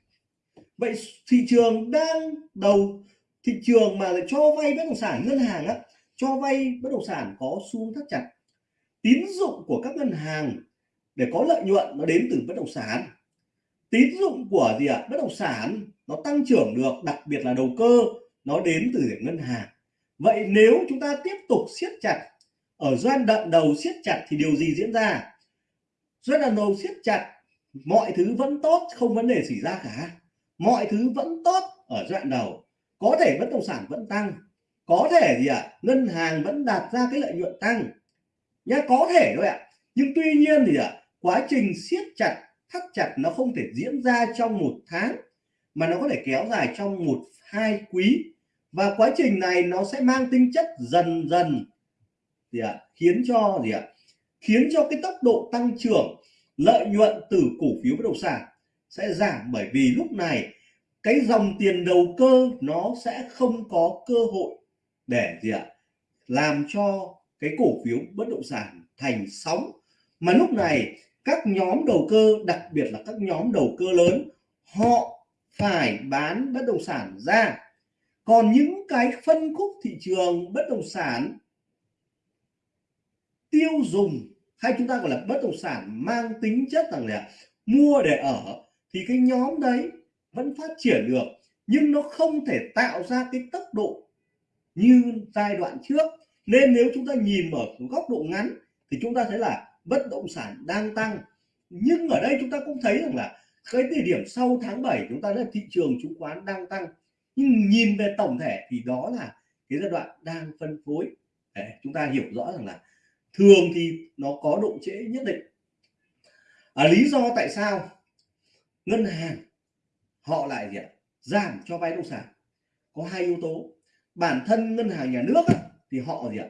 Vậy thị trường đang đầu, thị trường mà lại cho vay bất động sản, ngân hàng á, cho vay bất động sản có xu hướng thắt chặt. Tín dụng của các ngân hàng để có lợi nhuận nó đến từ bất động sản. Tín dụng của gì ạ, bất động sản nó tăng trưởng được đặc biệt là đầu cơ nó đến từ ngân hàng. Vậy nếu chúng ta tiếp tục siết chặt ở doanh đoạn đầu siết chặt thì điều gì diễn ra? Doanh đoạn đầu siết chặt mọi thứ vẫn tốt không vấn đề xảy ra cả. Mọi thứ vẫn tốt ở đoạn đầu. Có thể bất động sản vẫn tăng. Có thể gì ạ? À, ngân hàng vẫn đạt ra cái lợi nhuận tăng. Nhá có thể thôi ạ. À. nhưng tuy nhiên thì ạ à, quá trình siết chặt thắt chặt nó không thể diễn ra trong một tháng mà nó có thể kéo dài trong một, hai quý. Và quá trình này nó sẽ mang tính chất dần dần, gì ạ, khiến cho gì ạ, khiến cho cái tốc độ tăng trưởng, lợi nhuận từ cổ phiếu bất động sản sẽ giảm. Bởi vì lúc này, cái dòng tiền đầu cơ nó sẽ không có cơ hội để gì ạ, làm cho cái cổ phiếu bất động sản thành sóng. Mà lúc này, các nhóm đầu cơ, đặc biệt là các nhóm đầu cơ lớn, họ phải bán bất động sản ra. Còn những cái phân khúc thị trường bất động sản tiêu dùng hay chúng ta gọi là bất động sản mang tính chất rằng là mua để ở, thì cái nhóm đấy vẫn phát triển được, nhưng nó không thể tạo ra cái tốc độ như giai đoạn trước. Nên nếu chúng ta nhìn ở góc độ ngắn, thì chúng ta thấy là bất động sản đang tăng. Nhưng ở đây chúng ta cũng thấy rằng là cái thời điểm sau tháng 7 chúng ta thấy thị trường chứng khoán đang tăng nhưng nhìn về tổng thể thì đó là cái giai đoạn đang phân phối. Để chúng ta hiểu rõ rằng là thường thì nó có độ trễ nhất định. À, lý do tại sao ngân hàng họ lại gì ạ? Giảm cho vay nông sản. Có hai yếu tố. Bản thân ngân hàng nhà nước ấy, thì họ gì ạ?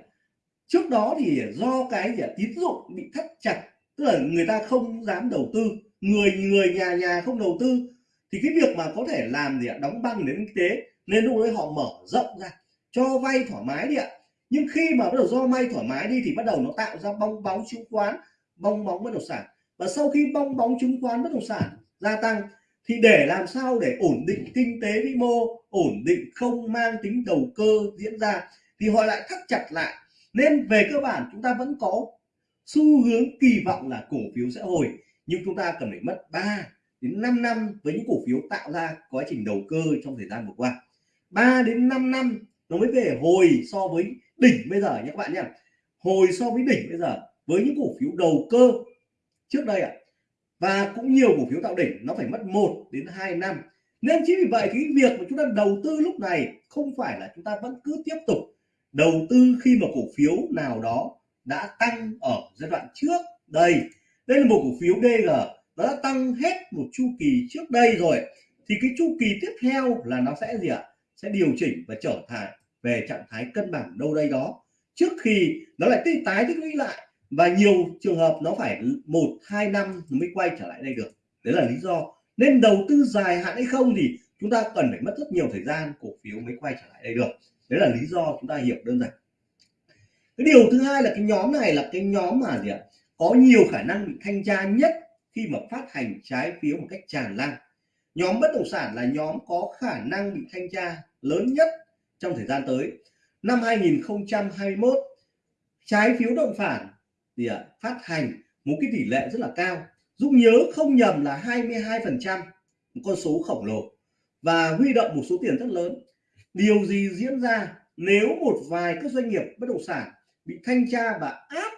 Trước đó thì do cái gì ạ? Tín dụng bị thắt chặt tức là người ta không dám đầu tư người người nhà nhà không đầu tư, thì cái việc mà có thể làm gì ạ? Đóng băng đến kinh tế, nên lúc đấy họ mở rộng ra, cho vay thoải mái đi ạ. Nhưng khi mà bắt đầu do may thoải mái đi, thì bắt đầu nó tạo ra bong bóng chứng khoán, bong bóng bất động sản. Và sau khi bong bóng chứng khoán bất động sản gia tăng, thì để làm sao để ổn định kinh tế vĩ mô, ổn định không mang tính đầu cơ diễn ra, thì họ lại thắt chặt lại. Nên về cơ bản chúng ta vẫn có xu hướng kỳ vọng là cổ phiếu sẽ hồi nhưng chúng ta cần phải mất 3 đến 5 năm với những cổ phiếu tạo ra quá trình đầu cơ trong thời gian vừa qua. 3 đến 5 năm nó mới về hồi so với đỉnh bây giờ nhé các bạn nhé. Hồi so với đỉnh bây giờ với những cổ phiếu đầu cơ trước đây ạ. À, và cũng nhiều cổ phiếu tạo đỉnh nó phải mất 1 đến 2 năm. Nên chính vì vậy cái việc mà chúng ta đầu tư lúc này không phải là chúng ta vẫn cứ tiếp tục đầu tư khi mà cổ phiếu nào đó đã tăng ở giai đoạn trước đây đây là một cổ phiếu DG nó đã tăng hết một chu kỳ trước đây rồi. Thì cái chu kỳ tiếp theo là nó sẽ gì ạ? Sẽ điều chỉnh và trở thành về trạng thái cân bằng đâu đây đó. Trước khi nó lại tích tái tích lũy lại và nhiều trường hợp nó phải một, hai năm mới quay trở lại đây được. Đấy là lý do. Nên đầu tư dài hạn hay không thì chúng ta cần phải mất rất nhiều thời gian cổ phiếu mới quay trở lại đây được. Đấy là lý do chúng ta hiểu đơn giản. Cái điều thứ hai là cái nhóm này là cái nhóm mà gì ạ? Có nhiều khả năng bị thanh tra nhất khi mà phát hành trái phiếu một cách tràn lan. Nhóm bất động sản là nhóm có khả năng bị thanh tra lớn nhất trong thời gian tới. Năm 2021 trái phiếu động sản thì à, phát hành một cái tỷ lệ rất là cao. Dũng nhớ không nhầm là 22%, một con số khổng lồ và huy động một số tiền rất lớn. Điều gì diễn ra nếu một vài các doanh nghiệp bất động sản bị thanh tra và áp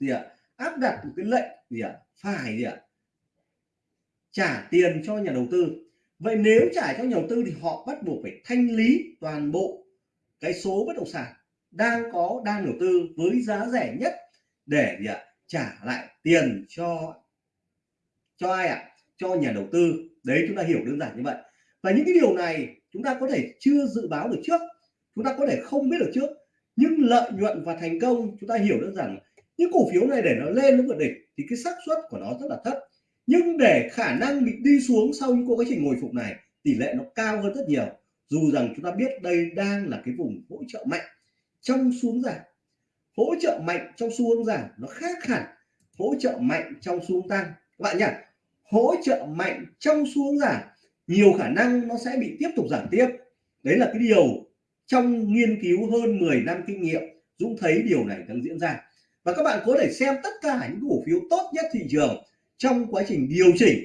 gì ạ à, áp đặt một cái lệnh gì ạ? Phải gì ạ? Trả tiền cho nhà đầu tư. Vậy nếu trả cho nhà đầu tư thì họ bắt buộc phải thanh lý toàn bộ cái số bất động sản đang có, đang đầu tư với giá rẻ nhất để gì ạ? Trả lại tiền cho cho ai ạ? Cho nhà đầu tư. Đấy, chúng ta hiểu đơn giản như vậy. Và những cái điều này chúng ta có thể chưa dự báo được trước. Chúng ta có thể không biết được trước. Nhưng lợi nhuận và thành công, chúng ta hiểu đơn giản những cổ phiếu này để nó lên nó vượt đỉnh thì cái xác suất của nó rất là thấp. Nhưng để khả năng bị đi xuống sau những quá trình hồi phục này, tỷ lệ nó cao hơn rất nhiều. Dù rằng chúng ta biết đây đang là cái vùng hỗ trợ mạnh trong xuống giảm. Hỗ trợ mạnh trong xu hướng giảm nó khác hẳn hỗ trợ mạnh trong xu hướng tăng. Các bạn nhỉ? Hỗ trợ mạnh trong xu hướng giảm, nhiều khả năng nó sẽ bị tiếp tục giảm tiếp. Đấy là cái điều trong nghiên cứu hơn 10 năm kinh nghiệm, Dũng thấy điều này đang diễn ra và các bạn có thể xem tất cả những cổ phiếu tốt nhất thị trường trong quá trình điều chỉnh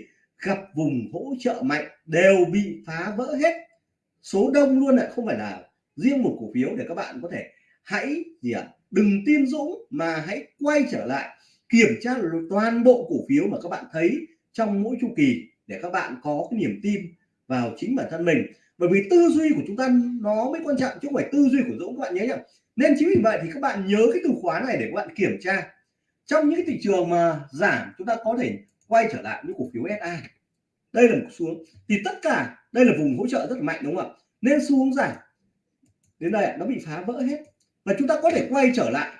gặp vùng hỗ trợ mạnh đều bị phá vỡ hết. Số đông luôn lại không phải là riêng một cổ phiếu để các bạn có thể hãy gì ạ à, đừng tin Dũng mà hãy quay trở lại kiểm tra toàn bộ cổ phiếu mà các bạn thấy trong mỗi chu kỳ để các bạn có cái niềm tin vào chính bản thân mình. Bởi vì tư duy của chúng ta nó mới quan trọng chứ không phải tư duy của Dũng các bạn nhớ nhá nên chính vì vậy thì các bạn nhớ cái từ khóa này để các bạn kiểm tra. Trong những thị trường mà giảm, chúng ta có thể quay trở lại những cổ phiếu SA đây là một xuống. Thì tất cả, đây là vùng hỗ trợ rất là mạnh, đúng không ạ? Nên xu hướng giảm. Đến đây nó bị phá vỡ hết. Và chúng ta có thể quay trở lại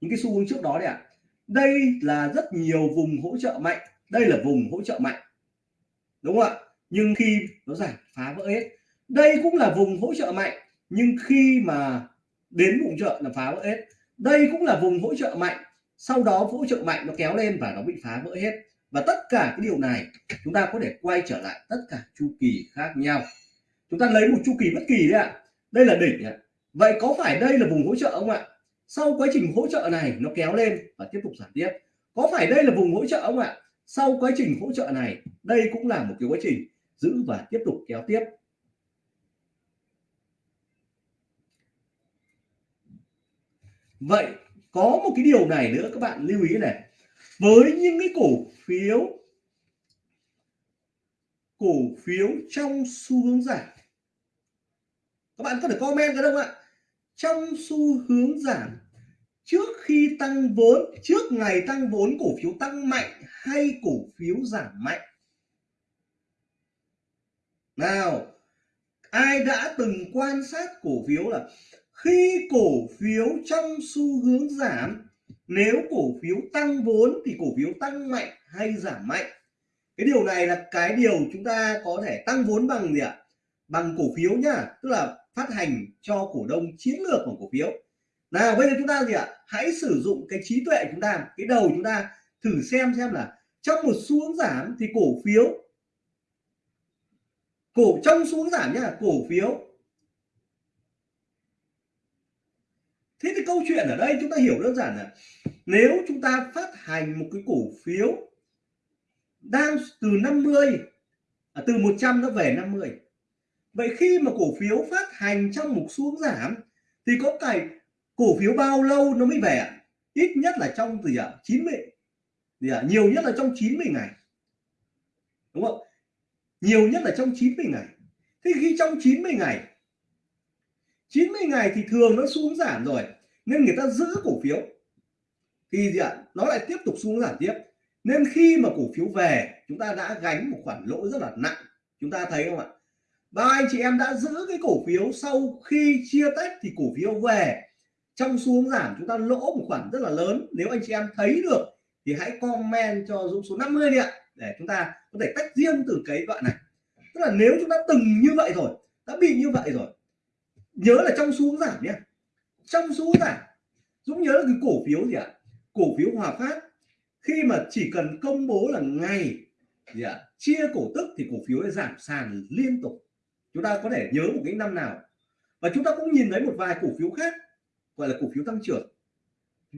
những cái xu hướng trước đó đấy ạ. Đây là rất nhiều vùng hỗ trợ mạnh. Đây là vùng hỗ trợ mạnh. Đúng không ạ? Nhưng khi nó giảm, phá vỡ hết. Đây cũng là vùng hỗ trợ mạnh. Nhưng khi mà đến vùng trợ là phá vỡ hết. Đây cũng là vùng hỗ trợ mạnh, sau đó hỗ trợ mạnh nó kéo lên và nó bị phá vỡ hết. Và tất cả cái điều này, chúng ta có thể quay trở lại tất cả chu kỳ khác nhau. Chúng ta lấy một chu kỳ bất kỳ đấy ạ. Đây là đỉnh ạ. Vậy có phải đây là vùng hỗ trợ không ạ? Sau quá trình hỗ trợ này nó kéo lên và tiếp tục giảm tiếp. Có phải đây là vùng hỗ trợ không ạ? Sau quá trình hỗ trợ này, đây cũng là một cái quá trình giữ và tiếp tục kéo tiếp. Vậy, có một cái điều này nữa, các bạn lưu ý này. Với những cái cổ phiếu cổ phiếu trong xu hướng giảm, các bạn có thể comment cái đâu ạ? Trong xu hướng giảm, trước khi tăng vốn, trước ngày tăng vốn cổ phiếu tăng mạnh hay cổ phiếu giảm mạnh? Nào, ai đã từng quan sát cổ phiếu là khi cổ phiếu trong xu hướng giảm, nếu cổ phiếu tăng vốn thì cổ phiếu tăng mạnh hay giảm mạnh? Cái điều này là cái điều chúng ta có thể tăng vốn bằng gì ạ? Bằng cổ phiếu nhá, tức là phát hành cho cổ đông chiến lược của cổ phiếu. Nào, bây giờ chúng ta gì ạ? Hãy sử dụng cái trí tuệ chúng ta, cái đầu chúng ta thử xem xem là trong một xu hướng giảm thì cổ phiếu, cổ, trong xu hướng giảm nhá, cổ phiếu thế thì câu chuyện ở đây chúng ta hiểu đơn giản là nếu chúng ta phát hành một cái cổ phiếu đang từ 50 à, từ 100 nó về 50 vậy khi mà cổ phiếu phát hành trong một xuống giảm thì có cái cổ phiếu bao lâu nó mới về ít nhất là trong gì ạ? 90 gì ạ? Nhiều nhất là trong 90 ngày. Đúng không? Nhiều nhất là trong 90 ngày. Thế khi trong 90 ngày 90 ngày thì thường nó xuống giảm rồi, nên người ta giữ cổ phiếu. Thì gì ạ? Nó lại tiếp tục xuống giảm tiếp. Nên khi mà cổ phiếu về, chúng ta đã gánh một khoản lỗ rất là nặng. Chúng ta thấy không ạ? Ba anh chị em đã giữ cái cổ phiếu sau khi chia tách thì cổ phiếu về. Trong xuống giảm, chúng ta lỗ một khoản rất là lớn. Nếu anh chị em thấy được, thì hãy comment cho Dũng số 50 đi ạ, để chúng ta có thể tách riêng từ cái đoạn này. Tức là nếu chúng ta từng như vậy rồi, đã bị như vậy rồi nhớ là trong xuống giảm nhé trong xuống giảm. Dũng nhớ là cái cổ phiếu gì ạ? Cổ phiếu Hòa Phát. Khi mà chỉ cần công bố là ngày gì ạ? Chia cổ tức thì cổ phiếu giảm sàn liên tục. Chúng ta có thể nhớ một cái năm nào. Và chúng ta cũng nhìn thấy một vài cổ phiếu khác, gọi là cổ phiếu tăng trưởng.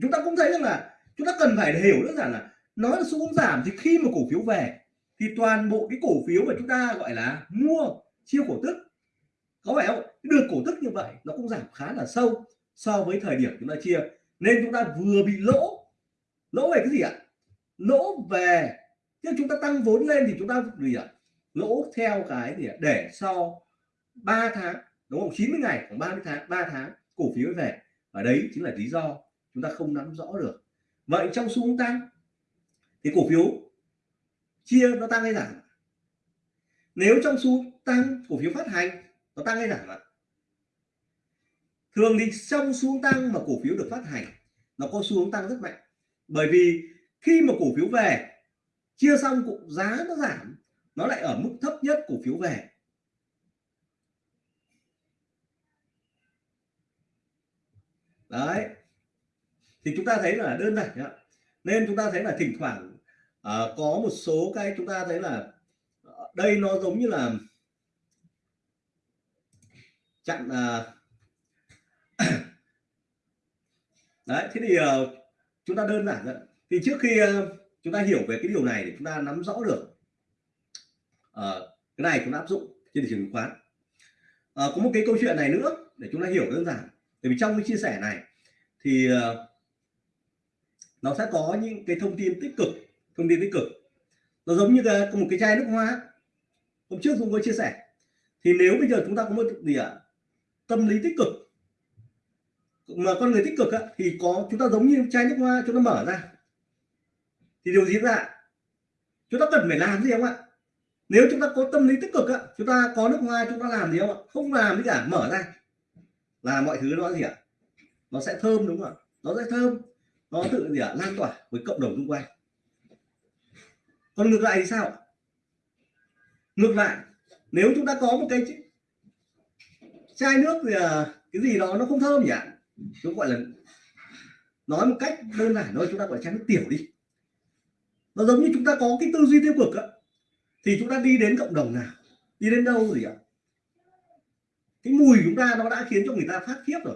Chúng ta cũng thấy rằng là chúng ta cần phải hiểu đơn giản là nói là xu hướng giảm thì khi mà cổ phiếu về thì toàn bộ cái cổ phiếu mà chúng ta gọi là mua, chia cổ tức có phải không? Đường cổ tức như vậy nó cũng giảm khá là sâu so với thời điểm chúng ta chia. Nên chúng ta vừa bị lỗ lỗ về cái gì ạ? Lỗ về nhưng chúng ta tăng vốn lên thì chúng ta gì ạ? Lỗ theo cái gì ạ? Để sau 3 tháng, đúng không? 90 ngày, khoảng 30 tháng 3 tháng, cổ phiếu về. Và đấy chính là lý do chúng ta không nắm rõ được. Vậy trong xu hướng tăng, thì cổ phiếu chia nó tăng hay giảm? Nếu trong xu tăng, cổ phiếu phát hành nó tăng hay giảm ạ thường thì trong xuống tăng mà cổ phiếu được phát hành nó có xu hướng tăng rất mạnh. Bởi vì khi mà cổ phiếu về chia xong cũng giá nó giảm nó lại ở mức thấp nhất cổ phiếu về. Đấy. Thì chúng ta thấy là đơn giản nhá. nên chúng ta thấy là thỉnh thoảng uh, có một số cái chúng ta thấy là ờ, đây nó giống như là chặn uh, đấy thế thì uh, chúng ta đơn giản rồi thì trước khi uh, chúng ta hiểu về cái điều này để chúng ta nắm rõ được uh, cái này chúng ta áp dụng trên thị trường chứng khoán. Uh, có một cái câu chuyện này nữa để chúng ta hiểu đơn giản. Bởi vì trong cái chia sẻ này thì uh, nó sẽ có những cái thông tin tích cực thông tin tích cực. Nó giống như cái, một cái chai nước hoa. Hôm trước chúng tôi chia sẻ. Thì nếu bây giờ chúng ta có một gì ạ? Tâm lý tích cực. Mà con người tích cực á, thì có chúng ta giống như chai nước hoa chúng ta mở ra. Thì điều gì ra? Chúng ta cần phải làm gì không ạ? Nếu chúng ta có tâm lý tích cực á, chúng ta có nước hoa chúng ta làm gì không ạ? Không làm gì cả mở ra. Là mọi thứ nó gì ạ? Nó sẽ thơm đúng không ạ? Nó sẽ thơm. Nó tự gì ạ? Lan tỏa với cộng đồng xung quanh. Còn ngược lại thì sao ngược lại nếu chúng ta có một cái chai nước thì à, cái gì đó nó không thơm nhỉ? Chúng gọi là, nói một cách đơn giản thôi, chúng ta gọi là chai nước tiểu đi. Nó giống như chúng ta có cái tư duy tiêu cực á, thì chúng ta đi đến cộng đồng nào? Đi đến đâu gì ạ cái mùi chúng ta nó đã khiến cho người ta phát khiếp rồi.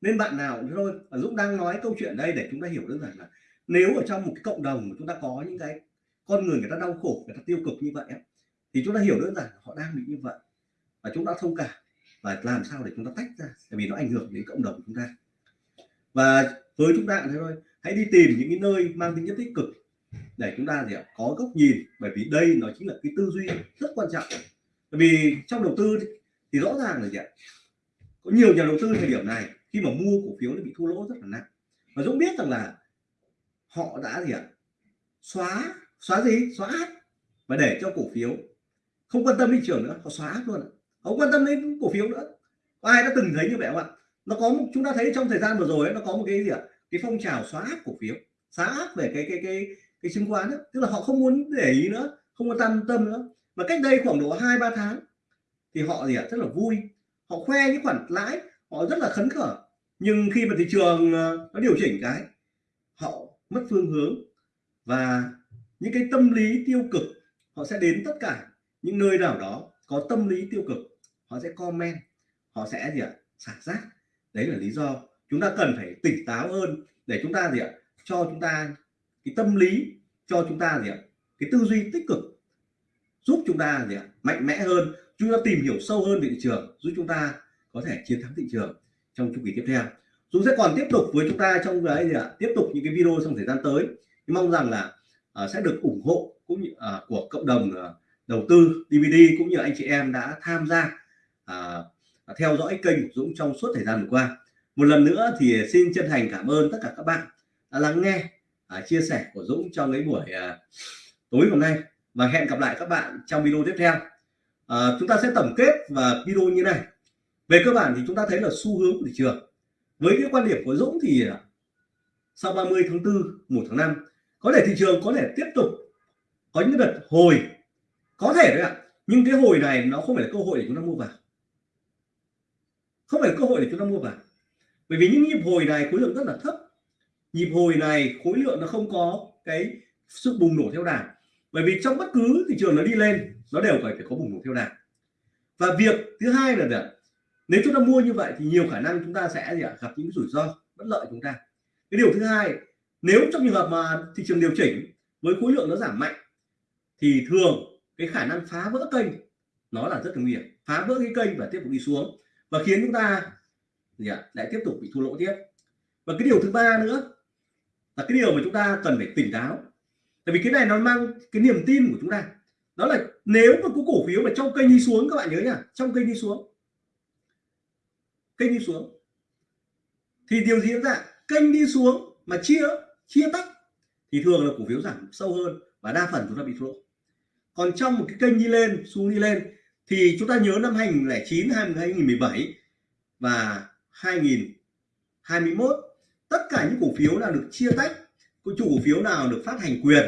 Nên bạn nào cũng thôi Dũng đang nói câu chuyện đây để chúng ta hiểu đơn giản là nếu ở trong một cái cộng đồng mà chúng ta có những cái con người người ta đau khổ, người ta tiêu cực như vậy thì chúng ta hiểu đơn giản họ đang bị như vậy, và chúng ta thông cảm và làm sao để chúng ta tách ra? Tại vì nó ảnh hưởng đến cộng đồng của chúng ta. Và với chúng ta thế thôi. Hãy đi tìm những cái nơi mang tính chất tích cực để chúng ta gì ạ? Có góc nhìn. Bởi vì đây nó chính là cái tư duy rất quan trọng. Bởi vì trong đầu tư thì rõ ràng là gì ạ? Có nhiều nhà đầu tư thời điểm này, khi mà mua cổ phiếu nó bị thua lỗ rất là nặng. Và Dũng biết rằng là họ đã gì ạ? Xóa xóa gì? Xóa app. Và để cho cổ phiếu không quan tâm thị trường nữa, họ xóa app luôn không quan tâm đến cổ phiếu nữa. Có ai đã từng thấy như vậy không ạ? Nó có một, chúng ta thấy trong thời gian vừa rồi ấy, nó có một cái gì ạ? Cái phong trào xóa áp cổ phiếu xóa áp về cái cái cái cái chứng khoán ấy. tức là họ không muốn để ý nữa không quan tâm tâm nữa. Mà cách đây khoảng độ hai ba tháng thì họ gì ạ? Rất là vui. Họ khoe những khoản lãi họ rất là khấn khởi nhưng khi mà thị trường ờ, nó điều chỉnh cái họ mất phương hướng. Và những cái tâm lý tiêu cực họ sẽ đến tất cả những nơi nào đó có tâm lý tiêu cực họ sẽ comment họ sẽ gì ạ xả rác. Đấy là lý do chúng ta cần phải tỉnh táo hơn để chúng ta gì ạ cho chúng ta cái tâm lý cho chúng ta gì ạ cái tư duy tích cực giúp chúng ta gì ạ mạnh mẽ hơn chúng ta tìm hiểu sâu hơn về thị trường giúp chúng ta có thể chiến thắng thị trường trong chu kỳ tiếp theo. Dũng sẽ còn tiếp tục với chúng ta trong cái gì ạ tiếp tục những cái video trong thời gian tới. Mong rằng là uh, sẽ được ủng hộ cũng như uh, của cộng đồng uh, đầu tư DVD cũng như anh chị em đã tham gia à, à, theo dõi kênh của Dũng trong suốt thời gian vừa qua. Một lần nữa thì xin chân thành cảm ơn tất cả các bạn đã lắng nghe à, chia sẻ của Dũng trong cái buổi à, tối hôm nay. Và hẹn gặp lại các bạn trong video tiếp theo. À, chúng ta sẽ tổng kết và video như này. Về cơ bản thì chúng ta thấy là xu hướng của thị trường. Với cái quan điểm của Dũng thì à, sau 30 tháng 4 1 tháng 5 có thể thị trường có thể tiếp tục có những đợt hồi có thể đấy ạ. Nhưng cái hồi này nó không phải là cơ hội để chúng ta mua vào. Không phải là cơ hội để chúng ta mua vào. Bởi vì những nhịp hồi này khối lượng rất là thấp. Nhịp hồi này khối lượng nó không có cái sự bùng nổ theo đà. Bởi vì trong bất cứ thị trường nó đi lên, nó đều phải phải có bùng nổ theo đà. Và việc thứ hai là nếu chúng ta mua như vậy thì nhiều khả năng chúng ta sẽ gì ạ? Gặp những rủi ro, bất lợi chúng ta. Cái điều thứ hai, nếu trong trường hợp mà thị trường điều chỉnh với khối lượng nó giảm mạnh, thì thường cái khả năng phá vỡ kênh, nó là rất là nguy hiểm. Phá vỡ cái kênh và tiếp tục đi xuống và khiến chúng ta gì ạ? Lại tiếp tục bị thua lỗ tiếp. Và cái điều thứ ba nữa là cái điều mà chúng ta cần phải tỉnh táo. Tại vì cái này nó mang cái niềm tin của chúng ta. Đó là nếu mà có cổ phiếu mà trong kênh đi xuống, các bạn nhớ nhá trong kênh đi xuống, kênh đi xuống, thì điều gì diễn ra? Kênh đi xuống mà chia chia tách thì thường là cổ phiếu giảm sâu hơn và đa phần chúng ta bị thua lỗ còn trong một cái kênh đi lên xuống đi lên, thì chúng ta nhớ năm 2009 2017 và 2021 tất cả những cổ phiếu nào được chia tách, có chủ cổ phiếu nào được phát hành quyền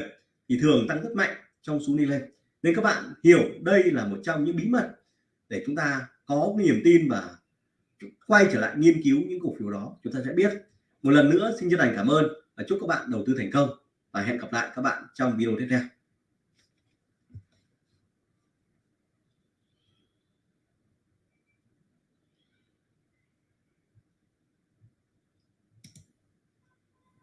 thì thường tăng rất mạnh trong xuống đi lên. Nên các bạn hiểu đây là một trong những bí mật để chúng ta có niềm tin và quay trở lại nghiên cứu những cổ phiếu đó, chúng ta sẽ biết. Một lần nữa, xin chân thành cảm ơn và chúc các bạn đầu tư thành công và hẹn gặp lại các bạn trong video tiếp theo.